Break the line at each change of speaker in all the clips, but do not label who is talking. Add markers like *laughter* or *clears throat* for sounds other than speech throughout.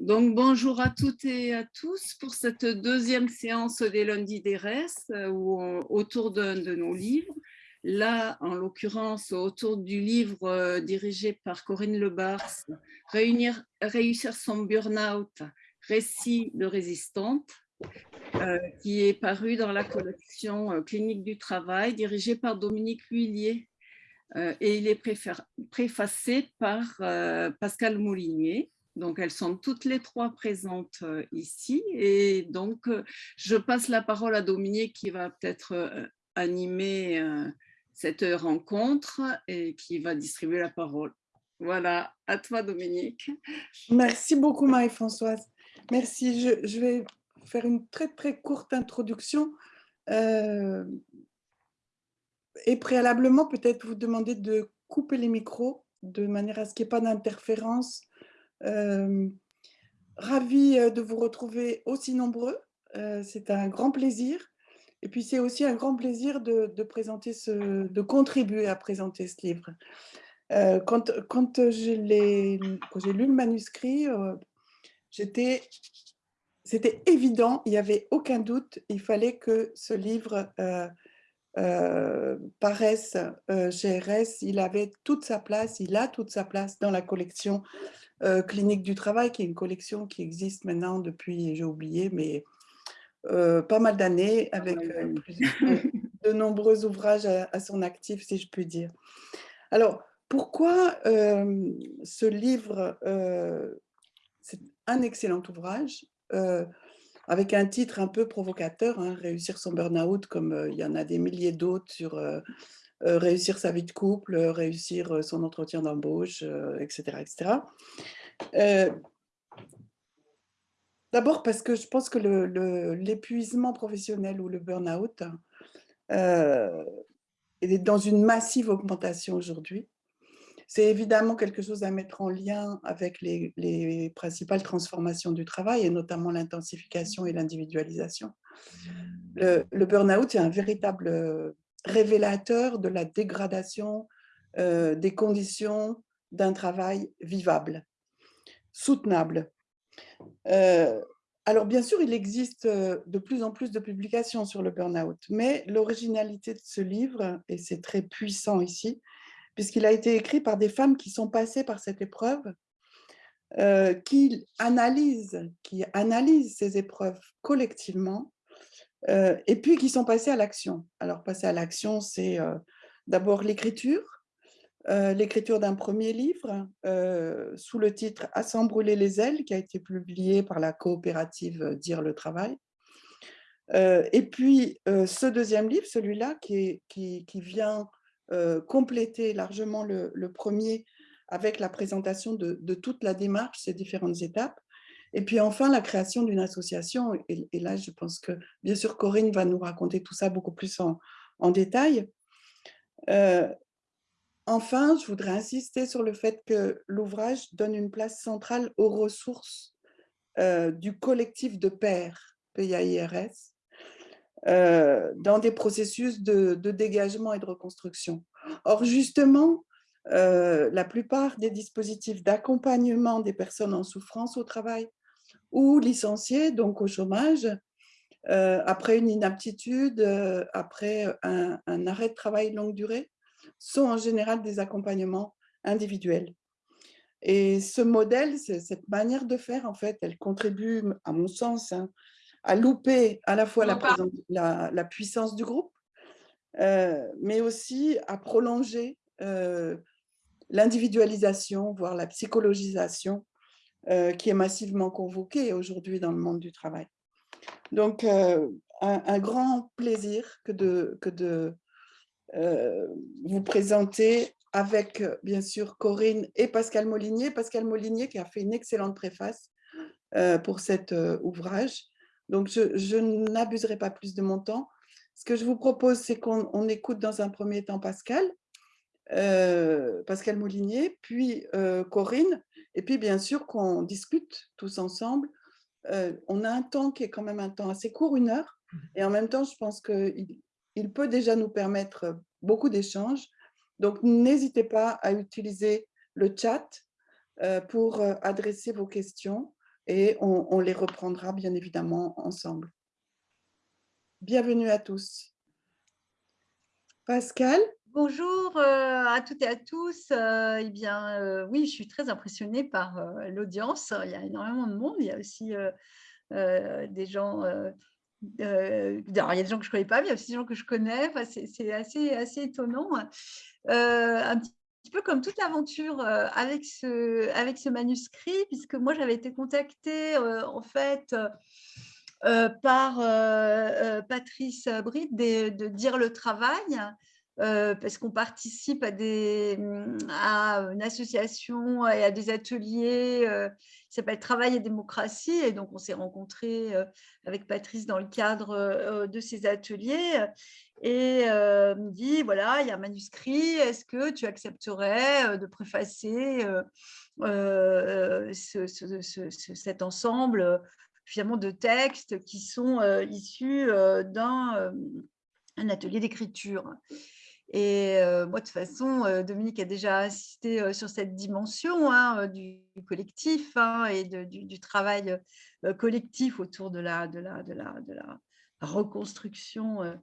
Donc, bonjour à toutes et à tous pour cette deuxième séance des lundis d'ERES autour d'un de nos livres. Là, en l'occurrence, autour du livre euh, dirigé par Corinne Lebars, Réunir, Réussir son burn-out, récit de résistante, euh, qui est paru dans la collection euh, Clinique du travail, dirigée par Dominique Huillier. et il est préfacé par Pascal Moulinier. Donc, elles sont toutes les trois présentes euh, ici. Et donc, euh, je passe la parole à Dominique qui va peut-être euh, animer cette rencontre et qui va distribuer la parole. Voilà, à toi Dominique.
Merci beaucoup Marie-Françoise. Merci, je, vais faire une très très courte introduction et préalablement peut-être vous demander de couper les micros de manière à ce qu'il n'y ait pas d'interférence euh, ravie euh, de vous retrouver aussi nombreux. Euh, c'est un grand plaisir. Et puis, c'est aussi un grand plaisir de, présenter de contribuer à présenter ce livre. quand j'ai lu le manuscrit, c'était évident, il n'y avait aucun doute, il fallait que ce livre paraisse chez RS, il avait toute sa place, il a toute sa place dans la collection euh, Clinique du travail, qui est une collection qui existe maintenant depuis, j'ai oublié, mais euh, pas mal d'années, avec euh, de nombreux ouvrages à, son actif, si je puis dire. Alors, pourquoi ce livre C'est un excellent ouvrage, avec un titre un peu provocateur, hein, Réussir son burn-out, comme il y en a des milliers d'autres sur réussir sa vie de couple, euh, réussir euh, son entretien d'embauche, etc. etc. D'abord parce que je pense que l'épuisement professionnel ou le burn-out est dans une massive augmentation aujourd'hui. C'est évidemment quelque chose à mettre en lien avec les, les principales transformations du travail et notamment l'intensification et l'individualisation. Le, le burn-out est un véritable révélateur de la dégradation euh, des conditions d'un travail vivable, soutenable. Euh, alors bien sûr, il existe euh, de plus en plus de publications sur le burn-out, mais l'originalité de ce livre, et c'est très puissant ici, puisqu'il a été écrit par des femmes qui sont passées par cette épreuve, qui, analysent, qui analysent ces épreuves collectivement euh, et puis qui sont passés à l'action. Alors, passer à l'action, c'est euh, d'abord l'écriture, euh, l'écriture d'un premier livre sous le titre « À s'en brûler les ailes » qui a été publié par la coopérative Dire le travail. et puis, ce deuxième livre, celui-là, qui, vient compléter largement le, premier avec la présentation de, de, toute la démarche, ces différentes étapes. Et puis enfin, la création d'une association. Et, là, je pense que, bien sûr, Corinne va nous raconter tout ça beaucoup plus en, détail. Euh, enfin, je voudrais insister sur le fait que l'ouvrage donne une place centrale aux ressources euh, du collectif de pairs PIAIRS euh, dans des processus de, de, dégagement et de reconstruction. Or, justement, la plupart des dispositifs d'accompagnement des personnes en souffrance au travail ou licenciés, donc au chômage, euh, après une inaptitude, euh, après un, arrêt de travail longue durée, sont en général des accompagnements individuels. Et ce modèle, cette manière de faire, en fait, elle contribue, à mon sens, hein, à louper à la fois la, la, puissance du groupe, euh, mais aussi à prolonger l'individualisation, voire la psychologisation euh, qui est massivement convoqué aujourd'hui dans le monde du travail. Donc, euh, un, grand plaisir que de, euh, vous présenter avec, bien sûr, Corinne et Pascal Molinier. Pascal Molinier qui a fait une excellente préface pour cet ouvrage. Donc, je, n'abuserai pas plus de mon temps. Ce que je vous propose, c'est qu'on écoute dans un premier temps Pascal, Pascal Molinier, puis Corinne, et puis, bien sûr, qu'on discute tous ensemble. Euh, on a un temps qui est quand même un temps assez court, une heure. Mmh. Et en même temps, je pense qu'il il peut déjà nous permettre beaucoup d'échanges. Donc, n'hésitez pas à utiliser le chat euh, pour euh, adresser vos questions. et on, les reprendra bien évidemment ensemble. Bienvenue à tous. Pascal
Bonjour euh, à toutes et à tous. Euh, eh bien, euh, oui, je suis très impressionnée par l'audience. Il y a énormément de monde. Il y a aussi des gens il y a des gens que je ne connais pas, mais il y a aussi des gens que je connais. c'est assez, assez étonnant. un petit peu comme toute l'aventure avec, ce, avec ce manuscrit, puisque moi, j'avais été contactée, en fait, par Patrice Britt de, Dire le Travail, euh, parce qu'on participe à, des, à une association et à des ateliers euh, qui s'appelle Travail et démocratie. Et donc, on s'est rencontrés euh, avec Patrice dans le cadre de ces ateliers. Et me dit, voilà, il y a un manuscrit, est-ce que tu accepterais de préfacer cet ensemble finalement de textes qui sont issus d'un atelier d'écriture? Et moi, de toute façon, Dominique a déjà assisté sur cette dimension hein, du, collectif hein, et du, travail collectif autour de la, de la reconstruction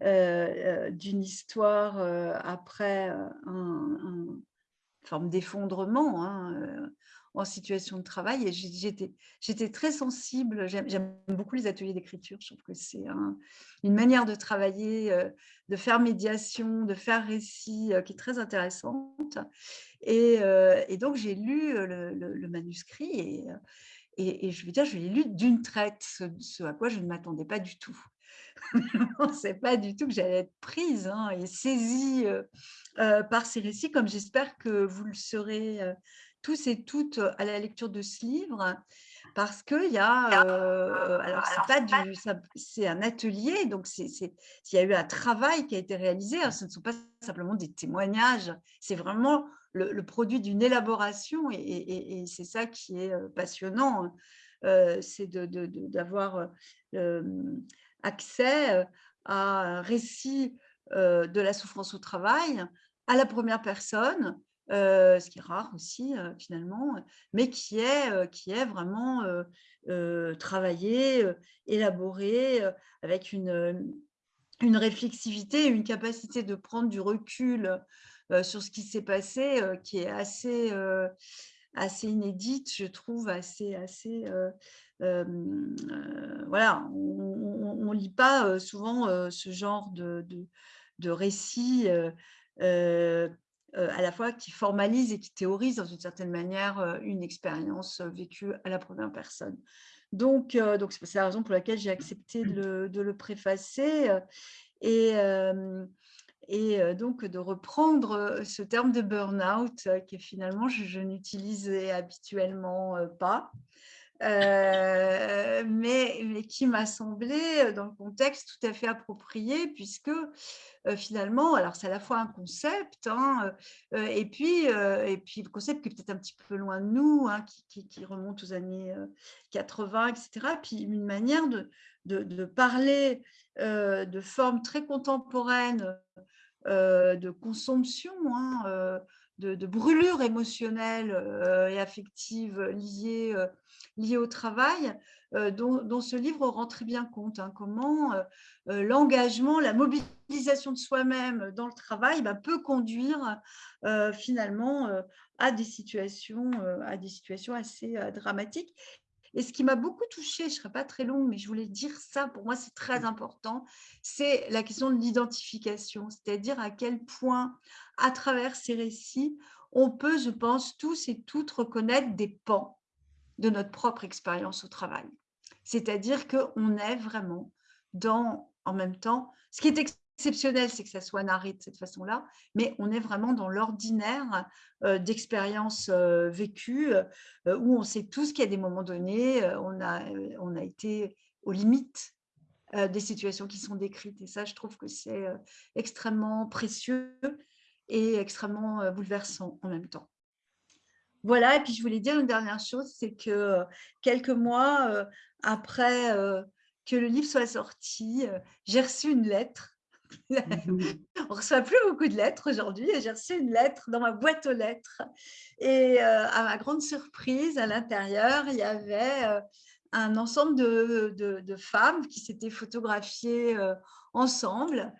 d'une histoire après une forme d'effondrement. Hein, en situation de travail et j'étais très sensible. J'aime beaucoup les ateliers d'écriture. Je trouve que c'est une manière de travailler, euh, de faire médiation, de faire récit euh, qui est très intéressante. Et, euh, donc, j'ai lu le, manuscrit et, et, je veux dire, je l'ai lu d'une traite, ce, à quoi je ne m'attendais pas du tout. je ne sais pas du tout que j'allais être prise hein, et saisie par ces récits, comme j'espère que vous le serez tous et toutes à la lecture de ce livre parce qu'il y a, alors c'est pas du, c'est un atelier, donc c'est, il y a eu un travail qui a été réalisé. Hein, ce ne sont pas simplement des témoignages, c'est vraiment le, produit d'une élaboration et, c'est ça qui est passionnant, c'est d'avoir accès à un récit de la souffrance au travail à la première personne ce qui est rare aussi finalement, mais qui est, qui est vraiment travaillé, élaboré, avec une, une réflexivité, une capacité de prendre du recul sur ce qui s'est passé, qui est assez, assez inédite, je trouve, assez, assez voilà, on ne lit pas souvent ce genre de, de, euh, à la fois qui formalise et qui théorise dans une certaine manière euh, une expérience euh, vécue à la première personne. Donc, donc c'est la raison pour laquelle j'ai accepté de le, préfacer et, et donc de reprendre ce terme de burn-out qui finalement je, je n'utilisais habituellement pas. Euh, mais, qui m'a semblé euh, dans le contexte tout à fait approprié puisque euh, finalement, alors c'est à la fois un concept hein, et, puis, et puis le concept qui est peut-être un petit peu loin de nous, hein, qui, remonte aux années 80, etc. Puis une manière de parler de formes très contemporaines de consomption, hein, de, de, brûlure émotionnelle et affective liée liées au travail, euh, dont, ce livre rend très bien compte, hein, comment euh, euh, l'engagement, la mobilisation de soi-même dans le travail bah, peut conduire finalement à des situations, à des situations assez dramatiques. Et ce qui m'a beaucoup touchée, je ne serai pas très longue, mais je voulais dire ça, pour moi c'est très important, c'est la question de l'identification, c'est-à-dire à quel point, à travers ces récits, on peut, je pense, tous et toutes reconnaître des pans de notre propre expérience au travail. C'est-à-dire qu'on est vraiment dans, en même temps, ce qui est exceptionnel, c'est que ça soit narré de cette façon-là, mais on est vraiment dans l'ordinaire euh, d'expériences euh, vécues, euh, où on sait tous qu'à des moments donnés, on, a, on a été aux limites des situations qui sont décrites. Et ça, je trouve que c'est extrêmement précieux et extrêmement bouleversant en même temps. Voilà, et puis je voulais dire une dernière chose, c'est que quelques mois après que le livre soit sorti, j'ai reçu une lettre *laughs* On reçoit plus beaucoup de lettres aujourd'hui. J'ai reçu une lettre dans ma boîte aux lettres. Et euh, à ma grande surprise, à l'intérieur, il y avait euh, un ensemble de, femmes qui s'étaient photographiées euh, ensemble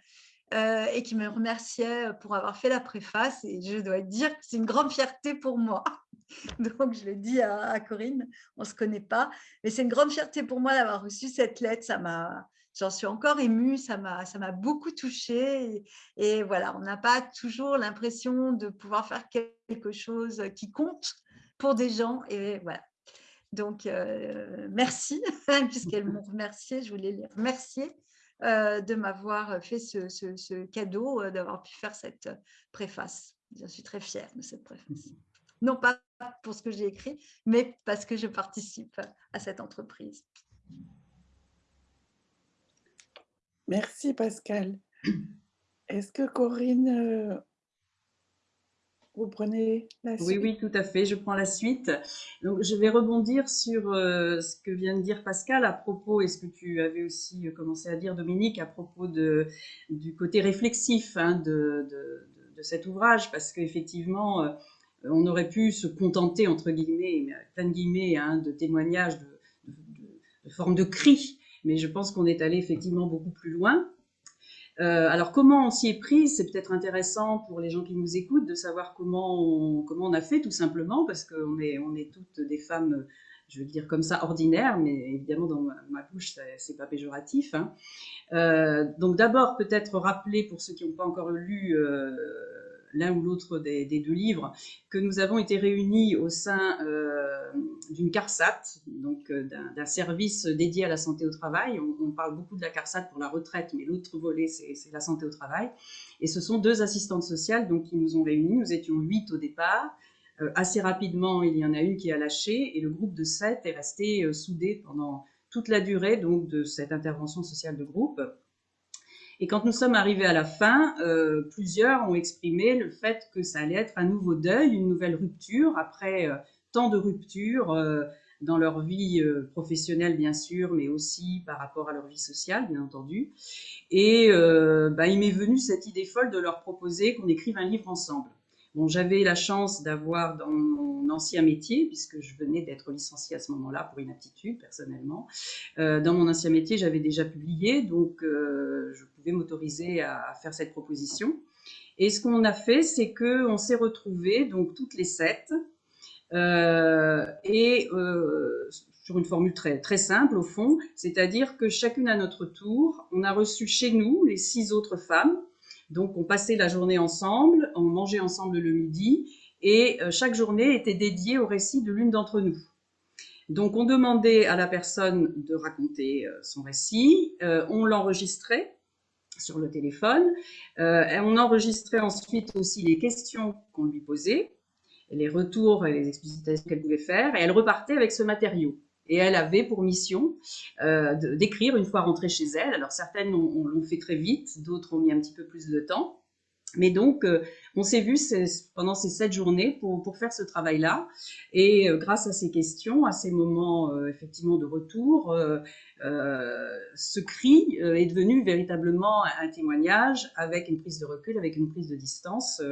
et qui me remerciaient pour avoir fait la préface. Et je dois dire que c'est une grande fierté pour moi. *laughs* Donc, je le dis à, à Corinne, on ne se connaît pas, mais c'est une grande fierté pour moi d'avoir reçu cette lettre. Ça m'a j'en suis encore émue, ça m'a beaucoup touchée. Et, voilà, on n'a pas toujours l'impression de pouvoir faire quelque chose qui compte pour des gens. Et voilà. Donc, euh, merci, *laughs* puisqu'elles m'ont remercié, je voulais les remercier euh, de m'avoir fait ce, cadeau, euh, d'avoir pu faire cette préface. Je suis très fière de cette préface. Non pas pour ce que j'ai écrit, mais parce que je participe à cette entreprise.
Merci Pascal. Est-ce que Corinne, euh, vous prenez la suite
Oui, oui, tout à fait. Je prends la suite. Donc, je vais rebondir sur euh, ce que vient de dire Pascal à propos, et ce que tu avais aussi euh, commencé à dire, Dominique, à propos de, du côté réflexif hein, de, cet ouvrage, parce qu'effectivement, on aurait pu se contenter, entre guillemets, plein de guillemets, hein, de témoignages, de, de formes de cris mais je pense qu'on est allé effectivement beaucoup plus loin. Euh, alors comment on s'y est pris? C'est peut-être intéressant pour les gens qui nous écoutent de savoir comment on, comment on a fait tout simplement, parce qu'on est, on est toutes des femmes, je veux dire comme ça, ordinaires, mais évidemment dans ma, bouche, c'est pas péjoratif. Hein. Euh, donc d'abord peut-être rappeler pour ceux qui n'ont pas encore lu euh, l'un ou l'autre des, deux livres, que nous avons été réunis au sein euh, d'une CARSAT, donc euh, d'un service dédié à la santé au travail. On, parle beaucoup de la CARSAT pour la retraite, mais l'autre volet, c'est la santé au travail. Et ce sont deux assistantes sociales donc, qui nous ont réunis. Nous étions huit au départ. Euh, assez rapidement, il y en a une qui a lâché et le groupe de sept est resté soudé pendant toute la durée donc, de cette intervention sociale de groupe. Et quand nous sommes arrivés à la fin, euh, plusieurs ont exprimé le fait que ça allait être un nouveau deuil, une nouvelle rupture, après euh, tant de ruptures euh, dans leur vie professionnelle, bien sûr, mais aussi par rapport à leur vie sociale, bien entendu. Et bah, il m'est venu cette idée folle de leur proposer qu'on écrive un livre ensemble. Bon, j'avais la chance d'avoir dans mon ancien métier, puisque je venais d'être licenciée à ce moment-là pour inaptitude personnellement. Dans mon ancien métier, j'avais déjà publié, donc je m'autoriser à, faire cette proposition. Et ce qu'on a fait, c'est que on s'est retrouvés, donc toutes les sept, euh, et sur une formule très, très simple au fond, c'est-à-dire que chacune à notre tour, on a reçu chez nous les six autres femmes donc, on passait la journée ensemble, on mangeait ensemble le midi, et euh, chaque journée était dédiée au récit de l'une d'entre nous. Donc, on demandait à la personne de raconter euh, son récit, euh, on l'enregistrait sur le téléphone, et on enregistrait ensuite aussi les questions qu'on lui posait, les retours et les explications qu'elle pouvait faire, et elle repartait avec ce matériau. Et elle avait pour mission euh, d'écrire une fois rentrée chez elle. Alors certaines l'ont fait très vite, d'autres ont mis un petit peu plus de temps. Mais donc, euh, on s'est vu pendant ces sept journées pour, faire ce travail-là. Et euh, grâce à ces questions, à ces moments euh, effectivement de retour, ce cri est devenu véritablement un témoignage avec une prise de recul, avec une prise de distance,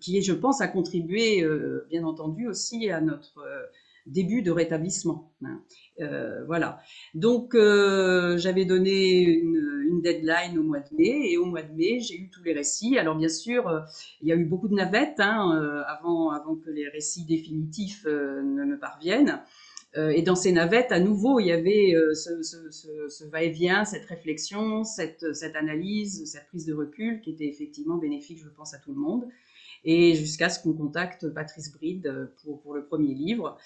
qui, je pense, a contribué, bien entendu, aussi à notre début de rétablissement. Hein. Voilà. Donc, j'avais donné une, deadline au mois de mai, et au mois de mai, j'ai eu tous les récits. Alors, bien sûr, euh, il y a eu beaucoup de navettes hein, avant, avant que les récits définitifs ne me parviennent. et dans ces navettes, à nouveau, il y avait ce, va-et-vient, cette réflexion, cette, cette analyse, cette prise de recul qui était effectivement bénéfique, je pense, à tout le monde et jusqu'à ce qu'on contacte Patrice Bride euh, pour, pour le premier livre.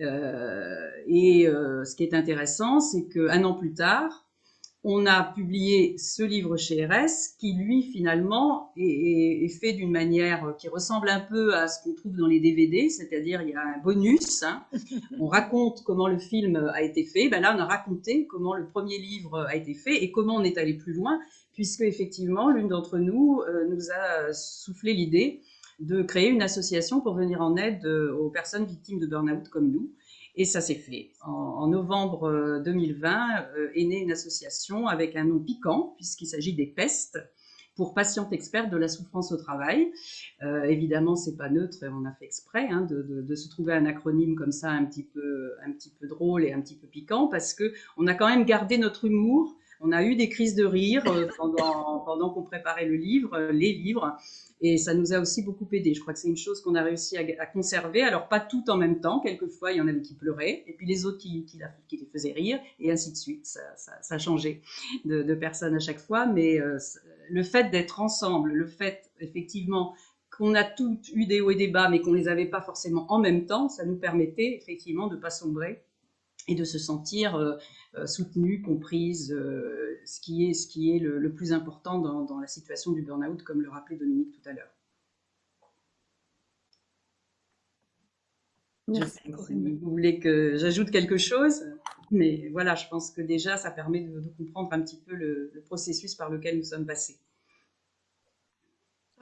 Euh, et euh, ce qui est intéressant, c'est qu'un an plus tard, on a publié ce livre chez RS qui, lui, finalement, est, est fait d'une manière qui ressemble un peu à ce qu'on trouve dans les DVD, c'est-à-dire il y a un bonus, hein. *laughs* on raconte comment le film a été fait, ben là on a raconté comment le premier livre a été fait et comment on est allé plus loin, puisque effectivement l'une d'entre nous nous a soufflé l'idée de créer une association pour venir en aide euh, aux personnes victimes de burn-out comme nous. Et ça s'est fait. En, novembre 2020 est née une association avec un nom piquant, puisqu'il s'agit des pestes, pour patiente experte de la souffrance au travail. Euh, évidemment, c'est pas neutre on a fait exprès hein, de, se trouver un acronyme comme ça un petit peu, un petit peu drôle et un petit peu piquant parce que on a quand même gardé notre humour. On a eu des crises de rire euh, pendant, *laughs* qu'on préparait le livre, euh, les livres. Et ça nous a aussi beaucoup aidé. Je crois que c'est une chose qu'on a réussi à, conserver. Alors, pas tout en même temps. Quelquefois, il y en avait qui pleuraient, et puis les autres qui, les faisaient rire, et ainsi de suite. Ça, changé de, personnes à chaque fois. Mais euh, le fait d'être ensemble, le fait, effectivement, qu'on a toutes eu des hauts et des bas, mais qu'on les avait pas forcément en même temps, ça nous permettait, effectivement, de pas sombrer et de se sentir euh, euh, soutenue, comprise, euh, ce qui est, ce qui est le, plus important dans, la situation du burn-out, comme le rappelait Dominique tout à l'heure. Merci. vous voulez que j'ajoute quelque chose, mais voilà, je pense que déjà, ça permet de, comprendre un petit peu le, processus par lequel nous sommes passés.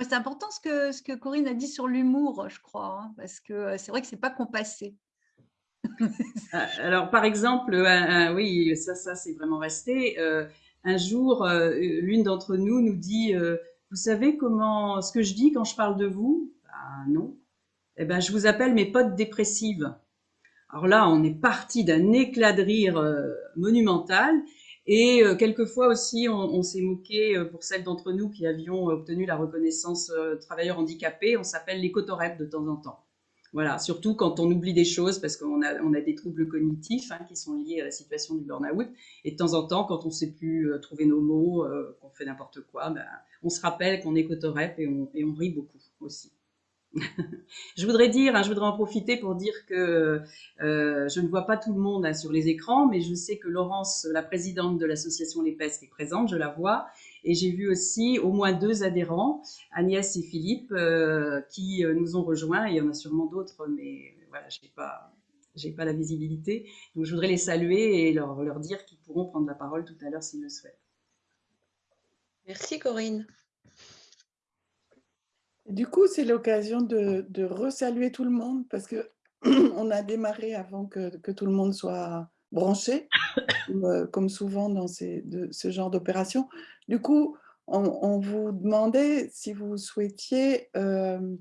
C'est important ce que, ce que Corinne a dit sur l'humour, je crois, hein, parce que c'est vrai que c'est pas compassé.
Ah, alors, par exemple, oui, ça, ça c'est vraiment resté. Euh, un jour, euh, l'une d'entre nous nous dit euh, Vous savez comment ce que je dis quand je parle de vous? Ben, Non. Eh ben, je vous appelle mes potes dépressives. Alors là, on est parti d'un éclat de rire monumental. Et quelquefois aussi, on, s'est moqué pour celles d'entre nous qui avions obtenu la reconnaissance travailleurs handicapés. On s'appelle les cotorep de temps en temps. Voilà, surtout quand on oublie des choses parce qu'on a, on a des troubles cognitifs hein, qui sont liés à la situation du burn-out. Et de temps en temps, quand on ne sait plus euh, trouver nos mots, euh, qu'on fait n'importe quoi, ben, on se rappelle qu'on est cotorep et on, et on rit beaucoup aussi. *laughs* je voudrais dire, hein, je voudrais en profiter pour dire que euh, je ne vois pas tout le monde hein, sur les écrans, mais je sais que Laurence, la présidente de l'association Les Pestes, est présente, je la vois, et j'ai vu aussi au moins deux adhérents, Agnès et Philippe, euh, qui euh, nous ont rejoints. Il y en a sûrement d'autres, mais voilà, je n'ai pas, j'ai pas la visibilité. Donc, je voudrais les saluer et leur, leur dire qu'ils pourront prendre la parole tout à l'heure s'ils le souhaitent.
Merci Corinne.
Du coup, c'est l'occasion de, de resaluer tout le monde parce que *clears throat* on a démarré avant que, que tout le monde soit branché, euh, comme, souvent dans ces, de, ce genre d'opération. Du coup, on, vous demandait si vous souhaitiez euh,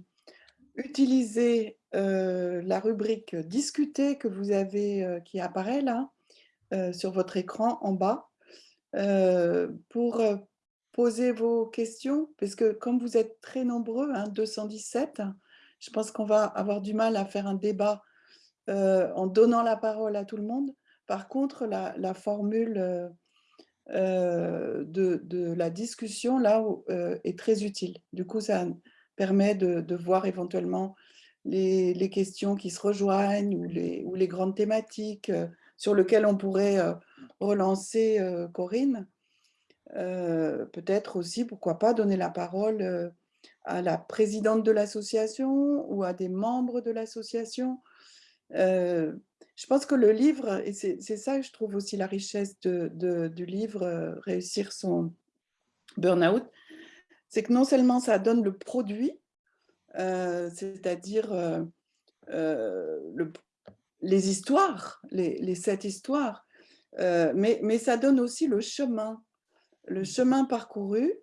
utiliser euh, la rubrique « Discuter » que vous avez, qui apparaît là, sur votre écran en bas, pour poser vos questions, parce que comme vous êtes très nombreux, hein, 217, je pense qu'on va avoir du mal à faire un débat en donnant la parole à tout le monde. Par contre, la, formule euh, euh, de, la discussion là euh, est très utile. Du coup, ça permet de, voir éventuellement les, questions qui se rejoignent ou les, ou les grandes thématiques sur lesquelles on pourrait relancer Corinne. Peut-être aussi, pourquoi pas, donner la parole à la présidente de l'association ou à des membres de l'association je pense que le livre, et c'est ça que je trouve aussi la richesse de, du livre euh, Réussir son burn-out, c'est que non seulement ça donne le produit, euh, c'est-à-dire euh, les histoires, les, sept histoires, mais, mais ça donne aussi le chemin, le chemin parcouru,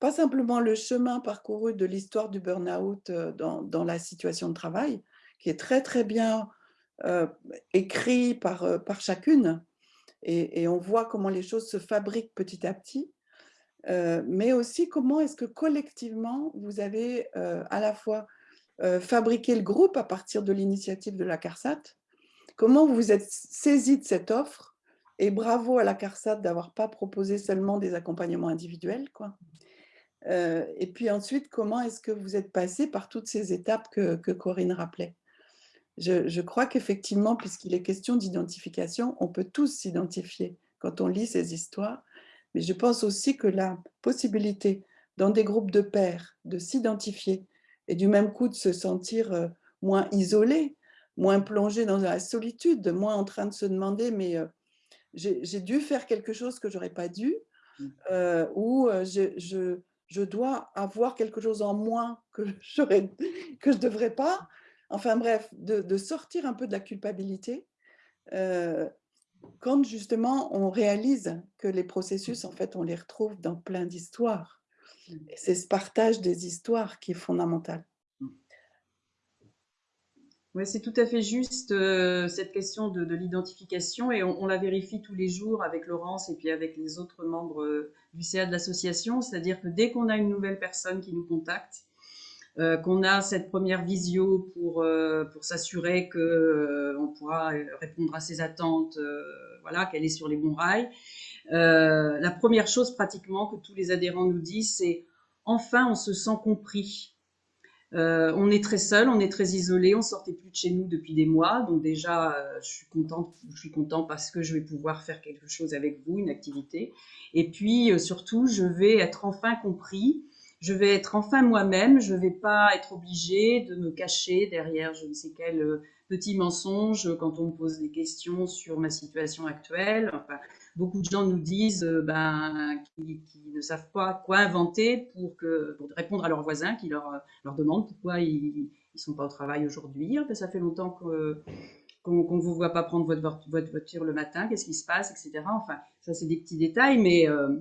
pas simplement le chemin parcouru de l'histoire du burn-out dans, dans, la situation de travail, qui est très très bien écrit par, euh, par chacune, et, on voit comment les choses se fabriquent petit à petit, euh, mais aussi comment est-ce que collectivement, vous avez à la fois fabriqué le groupe à partir de l'initiative de la CARSAT, comment vous vous êtes saisi de cette offre, et bravo à la CARSAT d'avoir pas proposé seulement des accompagnements individuels. Quoi. et puis ensuite, comment est-ce que vous êtes passé par toutes ces étapes que, que Corinne rappelait? Je, crois qu'effectivement, puisqu'il est question d'identification, on peut tous s'identifier quand on lit ces histoires, mais je pense aussi que la possibilité dans des groupes de pairs de s'identifier et du même coup de se sentir euh, moins isolé, moins plongé dans la solitude, moins en train de se demander mais euh, j'ai dû faire quelque chose que j'aurais pas dû, mmh. euh, ou je, je, dois avoir quelque chose en moins que, *laughs* que je ne devrais pas, Enfin bref, de, sortir un peu de la culpabilité quand justement on réalise que les processus, en fait, on les retrouve dans plein d'histoires. C'est ce partage des histoires qui est fondamental.
Oui, c'est tout à fait juste euh, cette question de, l'identification et on, la vérifie tous les jours avec Laurence et puis avec les autres membres euh, du CA de l'association, c'est-à-dire que dès qu'on a une nouvelle personne qui nous contacte, euh, qu'on a cette première visio pour, pour s'assurer qu'on on pourra répondre à ses attentes, voilà, qu'elle est sur les bons rails, la première chose pratiquement que tous les adhérents nous disent, c'est enfin on se sent compris. Euh, on est très seul, on est très isolé, on sortait plus de chez nous depuis des mois, donc déjà euh, je suis contente, je suis content parce que je vais pouvoir faire quelque chose avec vous, une activité. Et puis euh, surtout, je vais être enfin compris, je vais être enfin moi-même, je vais pas être obligée de me cacher derrière je ne sais quel petit mensonge quand on me pose des questions sur ma situation actuelle. Beaucoup de gens nous disent euh, ben, qu'ils ne savent pas quoi inventer pour, répondre à leurs voisins qui leur, leur demandent pourquoi ils ne sont pas au travail aujourd'hui. Ben, ça fait longtemps qu'on ne vous voit pas prendre votre, voiture le matin, qu'est-ce qui se passe, etc. Enfin, ça c'est des petits détails, mais, euh,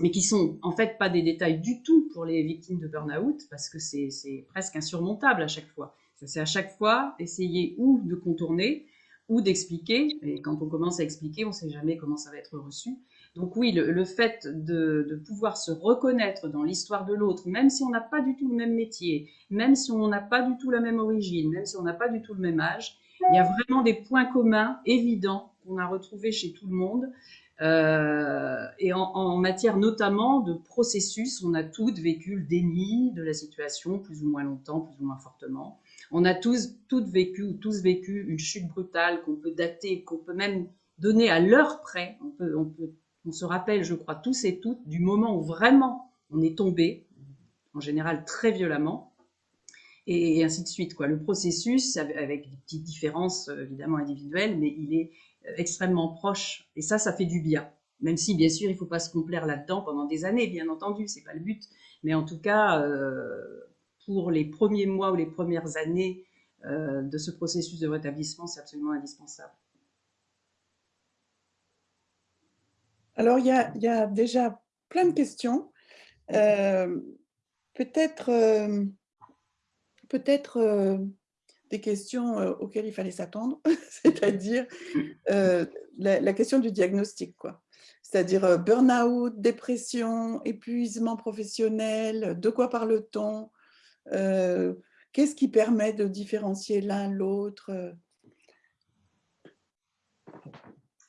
mais qui sont en fait pas des détails du tout pour les victimes de burn-out, parce que c'est presque insurmontable à chaque fois. C'est à chaque fois essayer ou de contourner, ou d'expliquer. Et quand on commence à expliquer, on ne sait jamais comment ça va être reçu. Donc oui, le, fait de, pouvoir se reconnaître dans l'histoire de l'autre, même si on n'a pas du tout le même métier, même si on n'a pas du tout la même origine, même si on n'a pas du tout le même âge, il y a vraiment des points communs évidents qu'on a retrouvés chez tout le monde. Euh, et en, matière notamment de processus, on a toutes vécu le déni de la situation, plus ou moins longtemps, plus ou moins fortement. On a tous, toutes vécu ou tous vécu une chute brutale qu'on peut dater, qu'on peut même donner à l'heure près. On, peut, on, peut, on se rappelle, je crois, tous et toutes, du moment où vraiment on est tombé, en général très violemment, et, ainsi de suite. Quoi. Le processus, avec des petites différences euh, évidemment individuelles, mais il est extrêmement proche, et ça, ça fait du bien. Même si, bien sûr, il ne faut pas se complaire là-dedans pendant des années, bien entendu, c'est pas le but. Mais en tout cas, euh, pour les premiers mois ou les premières années euh, de ce processus de rétablissement, c'est absolument indispensable.
Alors, il y a, déjà plein de questions. Euh, peut-être peut-être des questions auxquelles il fallait s'attendre, *laughs* c'est-à-dire la, la, question du diagnostic. quoi. C'est-à-dire burn-out, dépression, épuisement professionnel, de quoi parle-t-on euh, qu'est-ce qui permet de différencier l'un l'autre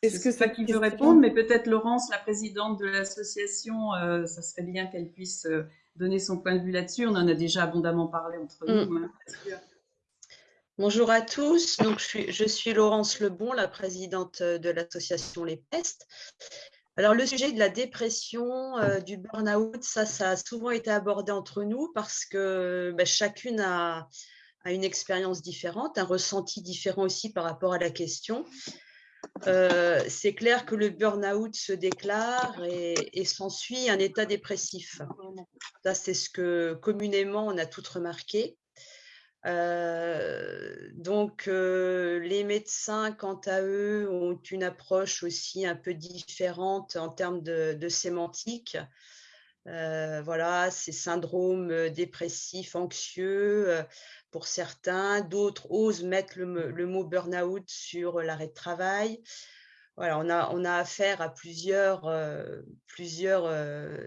Est-ce que c'est qui veut répondre, mais peut-être Laurence, la présidente de l'association, euh, ça serait bien qu'elle puisse euh, donner son point de vue là-dessus. On en a déjà abondamment parlé entre nous. Mm. Hein,
Bonjour à tous, je suis, Laurence Lebon, la présidente de l'association Les Pestes. Alors, le sujet de la dépression, euh, du burn-out, ça, a souvent été abordé entre nous parce que bah, chacune a, une expérience différente, un ressenti différent aussi par rapport à la question. Euh, c'est clair que le burn-out se déclare et, s'ensuit un état dépressif. C'est ce que communément on a toutes remarqué. Euh, donc, euh, les médecins, quant à eux, ont une approche aussi un peu différente en termes de, sémantique. Euh, voilà, ces syndromes dépressifs, anxieux pour certains. D'autres osent mettre le, mot burn-out sur l'arrêt de travail. Voilà, on a, on a affaire à plusieurs, plusieurs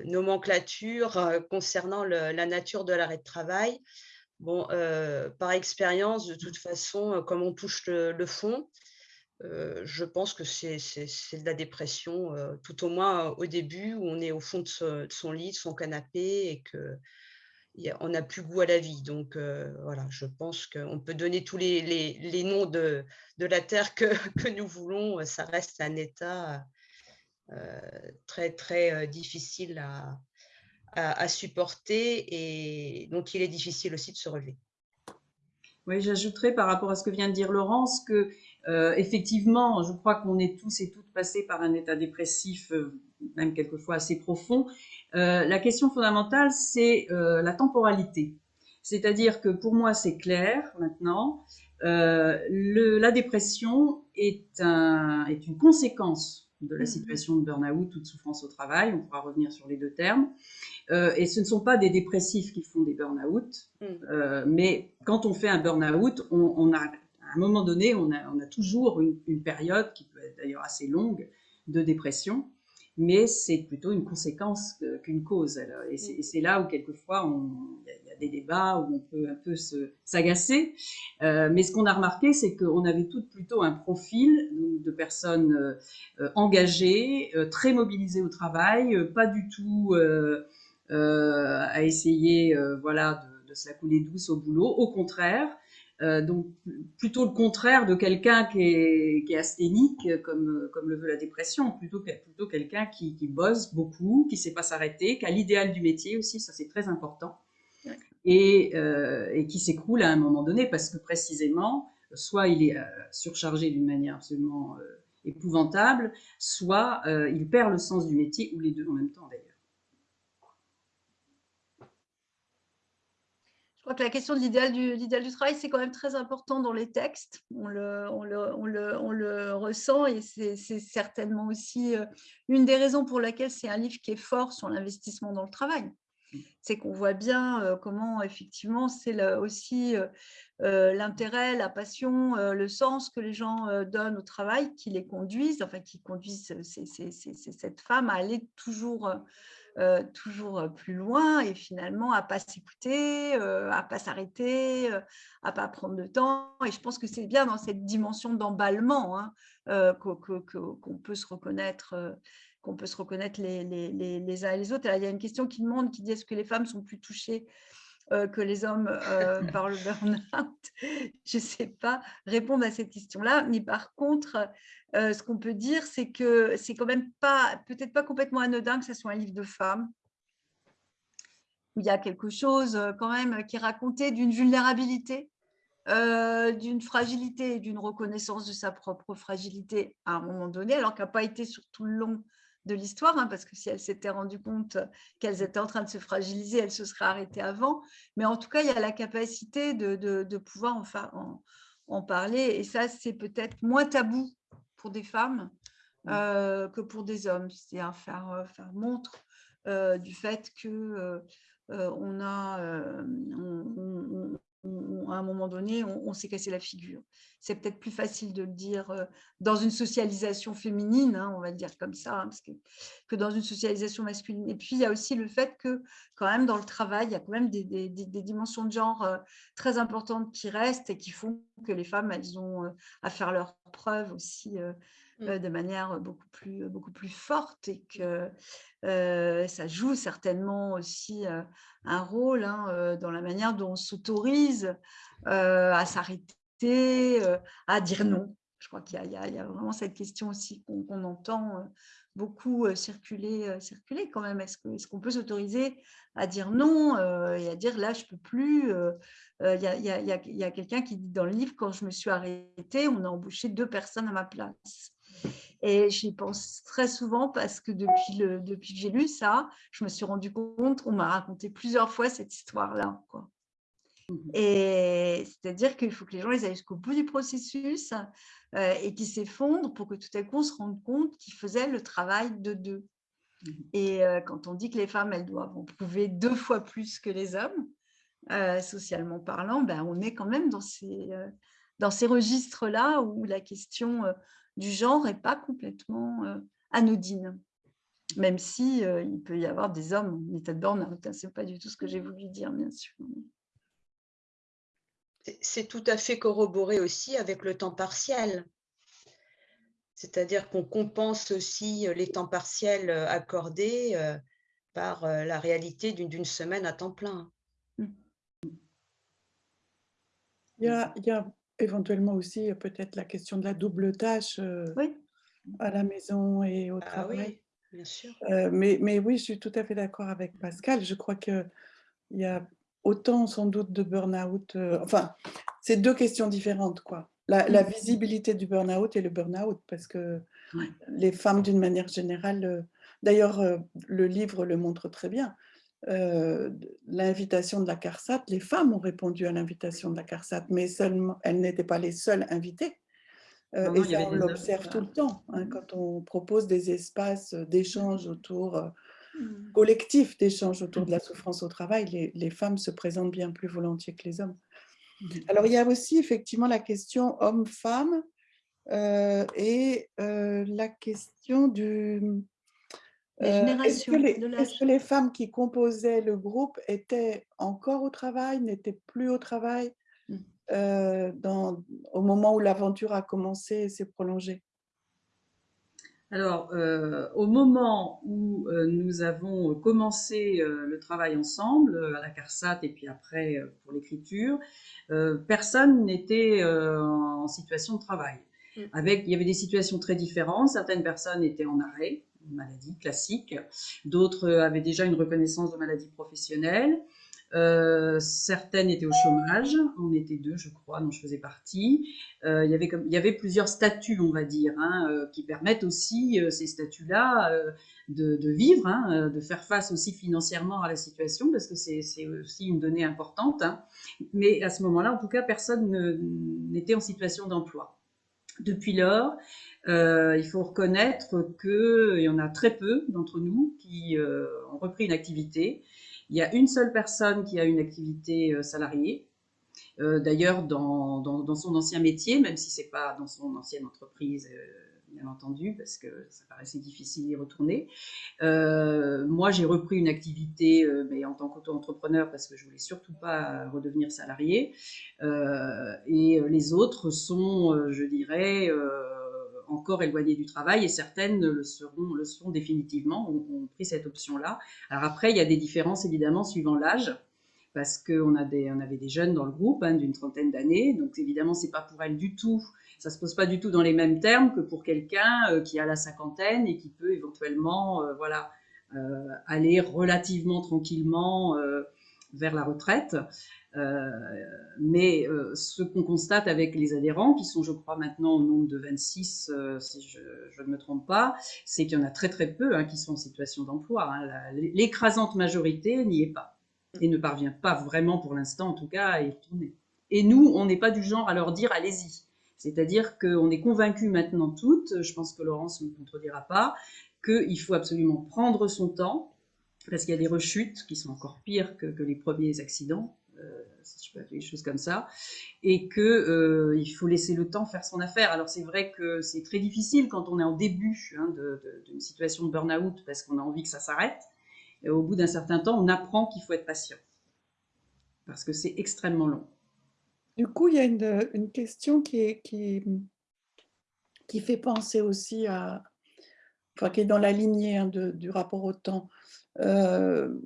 nomenclatures concernant la nature de l'arrêt de travail. Bon, euh, par expérience, de toute façon, euh, comme on touche le, fond, euh, je pense que c'est de la dépression, tout au moins au début, où on est au fond de, son lit, de son canapé, et qu'on n'a plus goût à la vie. Donc voilà, je pense qu'on peut donner tous les, noms de, la Terre que, *laughs* que, nous voulons, ça reste un état très, très difficile à, à, supporter et donc il est difficile aussi de se relever.
Oui, j'ajouterais par rapport à ce que vient de dire Laurence que euh, effectivement, je crois qu'on est tous et toutes passés par un état dépressif, euh, même quelquefois assez profond. Euh, la question fondamentale, c'est la temporalité. C'est-à-dire que pour moi, c'est clair maintenant. La dépression est une conséquence de la mmh. situation de burn-out ou de souffrance au travail. On pourra revenir sur les deux termes. Euh, et ce ne sont pas des dépressifs qui font des burn-out, mmh. euh, mais quand on fait un burn-out, on, on, a à un moment donné, on a, on a toujours une, une, période qui peut être d'ailleurs assez longue de dépression mais c'est plutôt une conséquence qu'une cause. Et c'est là où quelquefois il y, des débats où on peut un peu s'agacer. Euh, mais ce qu'on a remarqué, c'est qu'on avait toutes plutôt un profil de personnes euh, engagées, euh, très mobilisées au travail, pas du tout à essayer voilà, de, se la couler douce au boulot. Au contraire, donc plutôt le contraire de quelqu'un qui est, asthénique, comme, comme le veut la dépression, plutôt, plutôt quelqu'un qui, qui, bosse beaucoup, qui sait pas s'arrêter, qui a l'idéal du métier aussi, ça c'est très important, et, euh, et qui s'écroule à un moment donné parce que précisément, soit il est euh, surchargé d'une manière absolument euh, épouvantable, soit il perd le sens du métier, ou les deux en même temps d'ailleurs.
crois que la question de l'idéal du, travail, c'est quand même très important dans les textes. On le, ressent et c'est certainement aussi une des raisons pour laquelle c'est un livre qui est fort sur l'investissement dans le travail. C'est qu'on voit bien comment effectivement c'est aussi l'intérêt, la passion, le sens que les gens donnent au travail qui les conduisent, enfin qui conduisent cette femme à aller toujours plus loin et finalement à pas s'écouter, à pas s'arrêter, à pas prendre de temps. Et je pense que c'est bien dans cette dimension d'emballement hein, qu'on peut se reconnaître qu'on peut se reconnaître les, les, les, les, uns et les autres. il y a une question qui demande, qui dit est-ce que les femmes sont plus touchées que les hommes *laughs* par le burn-out? Je ne sais pas répondre à cette question-là, mais par contre, euh, ce qu'on peut dire, c'est que c'est quand même pas, peut-être pas complètement anodin que ce soit un livre de femmes. Il y a quelque chose euh, quand même qui est raconté d'une vulnérabilité, euh, d'une fragilité et d'une reconnaissance de sa propre fragilité à un moment donné, alors qu'elle n'a pas été sur tout le long de l'histoire, hein, parce que si elle s'était rendue compte qu'elles étaient en train de se fragiliser, elle se serait arrêtée avant. Mais en tout cas, il y a la capacité de, pouvoir en, en, parler. Et ça, c'est peut-être moins tabou pour des femmes euh, que pour des hommes. C'est-à-dire faire, euh, faire montre euh, du fait que on a, à un moment donné, on, s'est cassé la figure. C'est peut-être plus facile de le dire dans une socialisation féminine, hein, on va le dire comme ça, hein, que, dans une socialisation masculine. Et puis, il y a aussi le fait que, quand même, dans le travail, il y a quand même des, dimensions de genre très importantes qui restent et qui font que les femmes, elles ont à faire leurs preuves aussi mmh. de manière beaucoup plus, beaucoup plus forte et que ça joue certainement aussi un rôle hein, dans la manière dont on s'autorise à s'arrêter, à dire non. Je crois qu'il y, y, a vraiment cette question aussi qu'on entend beaucoup circuler, circuler quand même. Est-ce qu'on est qu'on peut s'autoriser à dire non et à dire là, je ne peux plus Il y a, y a, y a quelqu'un qui dit dans le livre, quand je me suis arrêtée, on a embauché deux personnes à ma place. Et j'y pense très souvent parce que depuis, le, depuis que j'ai lu ça, je me suis rendu compte qu'on m'a raconté plusieurs fois cette histoire-là. Mmh et c'est-à-dire qu'il faut que les gens ils aillent jusqu'au bout du processus euh, et qu'ils s'effondrent pour que tout à coup on se rende compte qu'ils faisaient le travail de deux. Mmh et euh, quand on dit que les femmes, elles doivent en prouver deux fois plus que les hommes, euh, socialement parlant, ben, on est quand même dans ces, dans ces registres-là où la question du genre n'est pas complètement euh, anodine, même si euh, il peut y avoir des hommes en état de burn-out. Hein, Ce n'est pas du tout ce que j'ai voulu dire, bien sûr.
C'est tout à fait corroboré aussi avec le temps partiel. C'est-à-dire qu'on compense aussi les temps partiels euh, accordés par la réalité d'une semaine à temps plein.
Il y a, il y a Éventuellement aussi, peut-être la question de la double tâche à la maison et au ah travail.
bien sûr.
mais, mais oui, je suis tout à fait d'accord avec Pascal. Je crois qu'il y a autant sans doute de burn-out. enfin, c'est deux questions différentes. quoi. La, la mmh. visibilité du burn-out et le burn-out, parce que les femmes, d'une manière générale, d'ailleurs, le livre le montre très bien, l'invitation de la CARSAT, les femmes ont répondu à l'invitation de la CARSAT, mais seulement, elles n'étaient pas les seules invitées. et ça, on l'observe tout le temps, hein, mmh. quand on propose des espaces d'échange autour, mmh. collectifs d'échange autour de la souffrance au travail, les, les, femmes se présentent bien plus volontiers que les hommes. Mmh. Alors, il y a aussi effectivement la question homme-femme et la question du euh, est-ce que, les femmes qui composaient le groupe étaient encore au travail, n'étaient plus au travail mmh. euh, dans, au moment où l'aventure a commencé et s'est prolongée?
Alors, euh, au moment où nous avons commencé le travail ensemble, à la CARSAT et puis après pour l'écriture, personne n'était en situation de travail. Mmh. Avec, il y avait des situations très différentes. Certaines personnes étaient en arrêt, maladie classique. D'autres avaient déjà une reconnaissance de maladie professionnelle. Euh, certaines étaient au chômage, on était deux, je crois, dont je faisais partie. Euh, il, y avait plusieurs statuts, on va dire, hein, euh, qui permettent aussi ces statuts-là de, de, vivre, hein, de faire face aussi financièrement à la situation, parce que c'est aussi une donnée importante. Hein. Mais à ce moment-là, en tout cas, personne n'était en situation d'emploi. Depuis lors, euh, il faut reconnaître qu'il y en a très peu d'entre nous qui euh, ont repris une activité. Il y a une seule personne qui a une activité euh, salariée, d'ailleurs dans, son ancien métier, même si c'est pas dans son ancienne entreprise bien entendu, parce que ça paraissait difficile d'y retourner. Moi, j'ai repris une activité, mais en tant qu'auto-entrepreneur, parce que je voulais surtout pas redevenir salarié. Et les autres sont, je dirais, encore éloignées du travail et certaines le seront, définitivement, ont, pris cette option-là. Alors après, il y a des différences évidemment suivant l'âge parce qu'on avait des jeunes dans le groupe hein, d'une trentaine d'années, donc évidemment c'est pas pour elles du tout ça se pose pas du tout dans les mêmes termes que pour quelqu'un euh, qui a la cinquantaine et qui peut éventuellement, euh, voilà, euh, aller relativement tranquillement vers la retraite. Mais ce qu'on constate avec les adhérents, qui sont, je crois, maintenant au nombre de 26, si je, ne me trompe pas, c'est qu'il y en a très très peu hein, qui sont en situation d'emploi. Hein. L'écrasante majorité n'y est pas et ne parvient pas vraiment pour l'instant, en tout cas, à y retourner. Et nous, on n'est pas du genre à leur dire allez-y. C'est-à-dire qu'on est convaincu maintenant toutes, je pense que Laurence ne me contredira pas, qu'il faut absolument prendre son temps, parce qu'il y a des rechutes qui sont encore pires que, les premiers accidents, euh, si je peux appeler les choses comme ça, et qu'il euh, faut laisser le temps faire son affaire. Alors c'est vrai que c'est très difficile quand on est en début hein, d'une situation de burn-out, parce qu'on a envie que ça s'arrête, et au bout d'un certain temps, on apprend qu'il faut être patient, parce que c'est extrêmement long.
Du coup, il y a une, question qui, qui, qui, fait penser aussi à, enfin, qui est dans la lignée hein, du rapport au temps. Euh,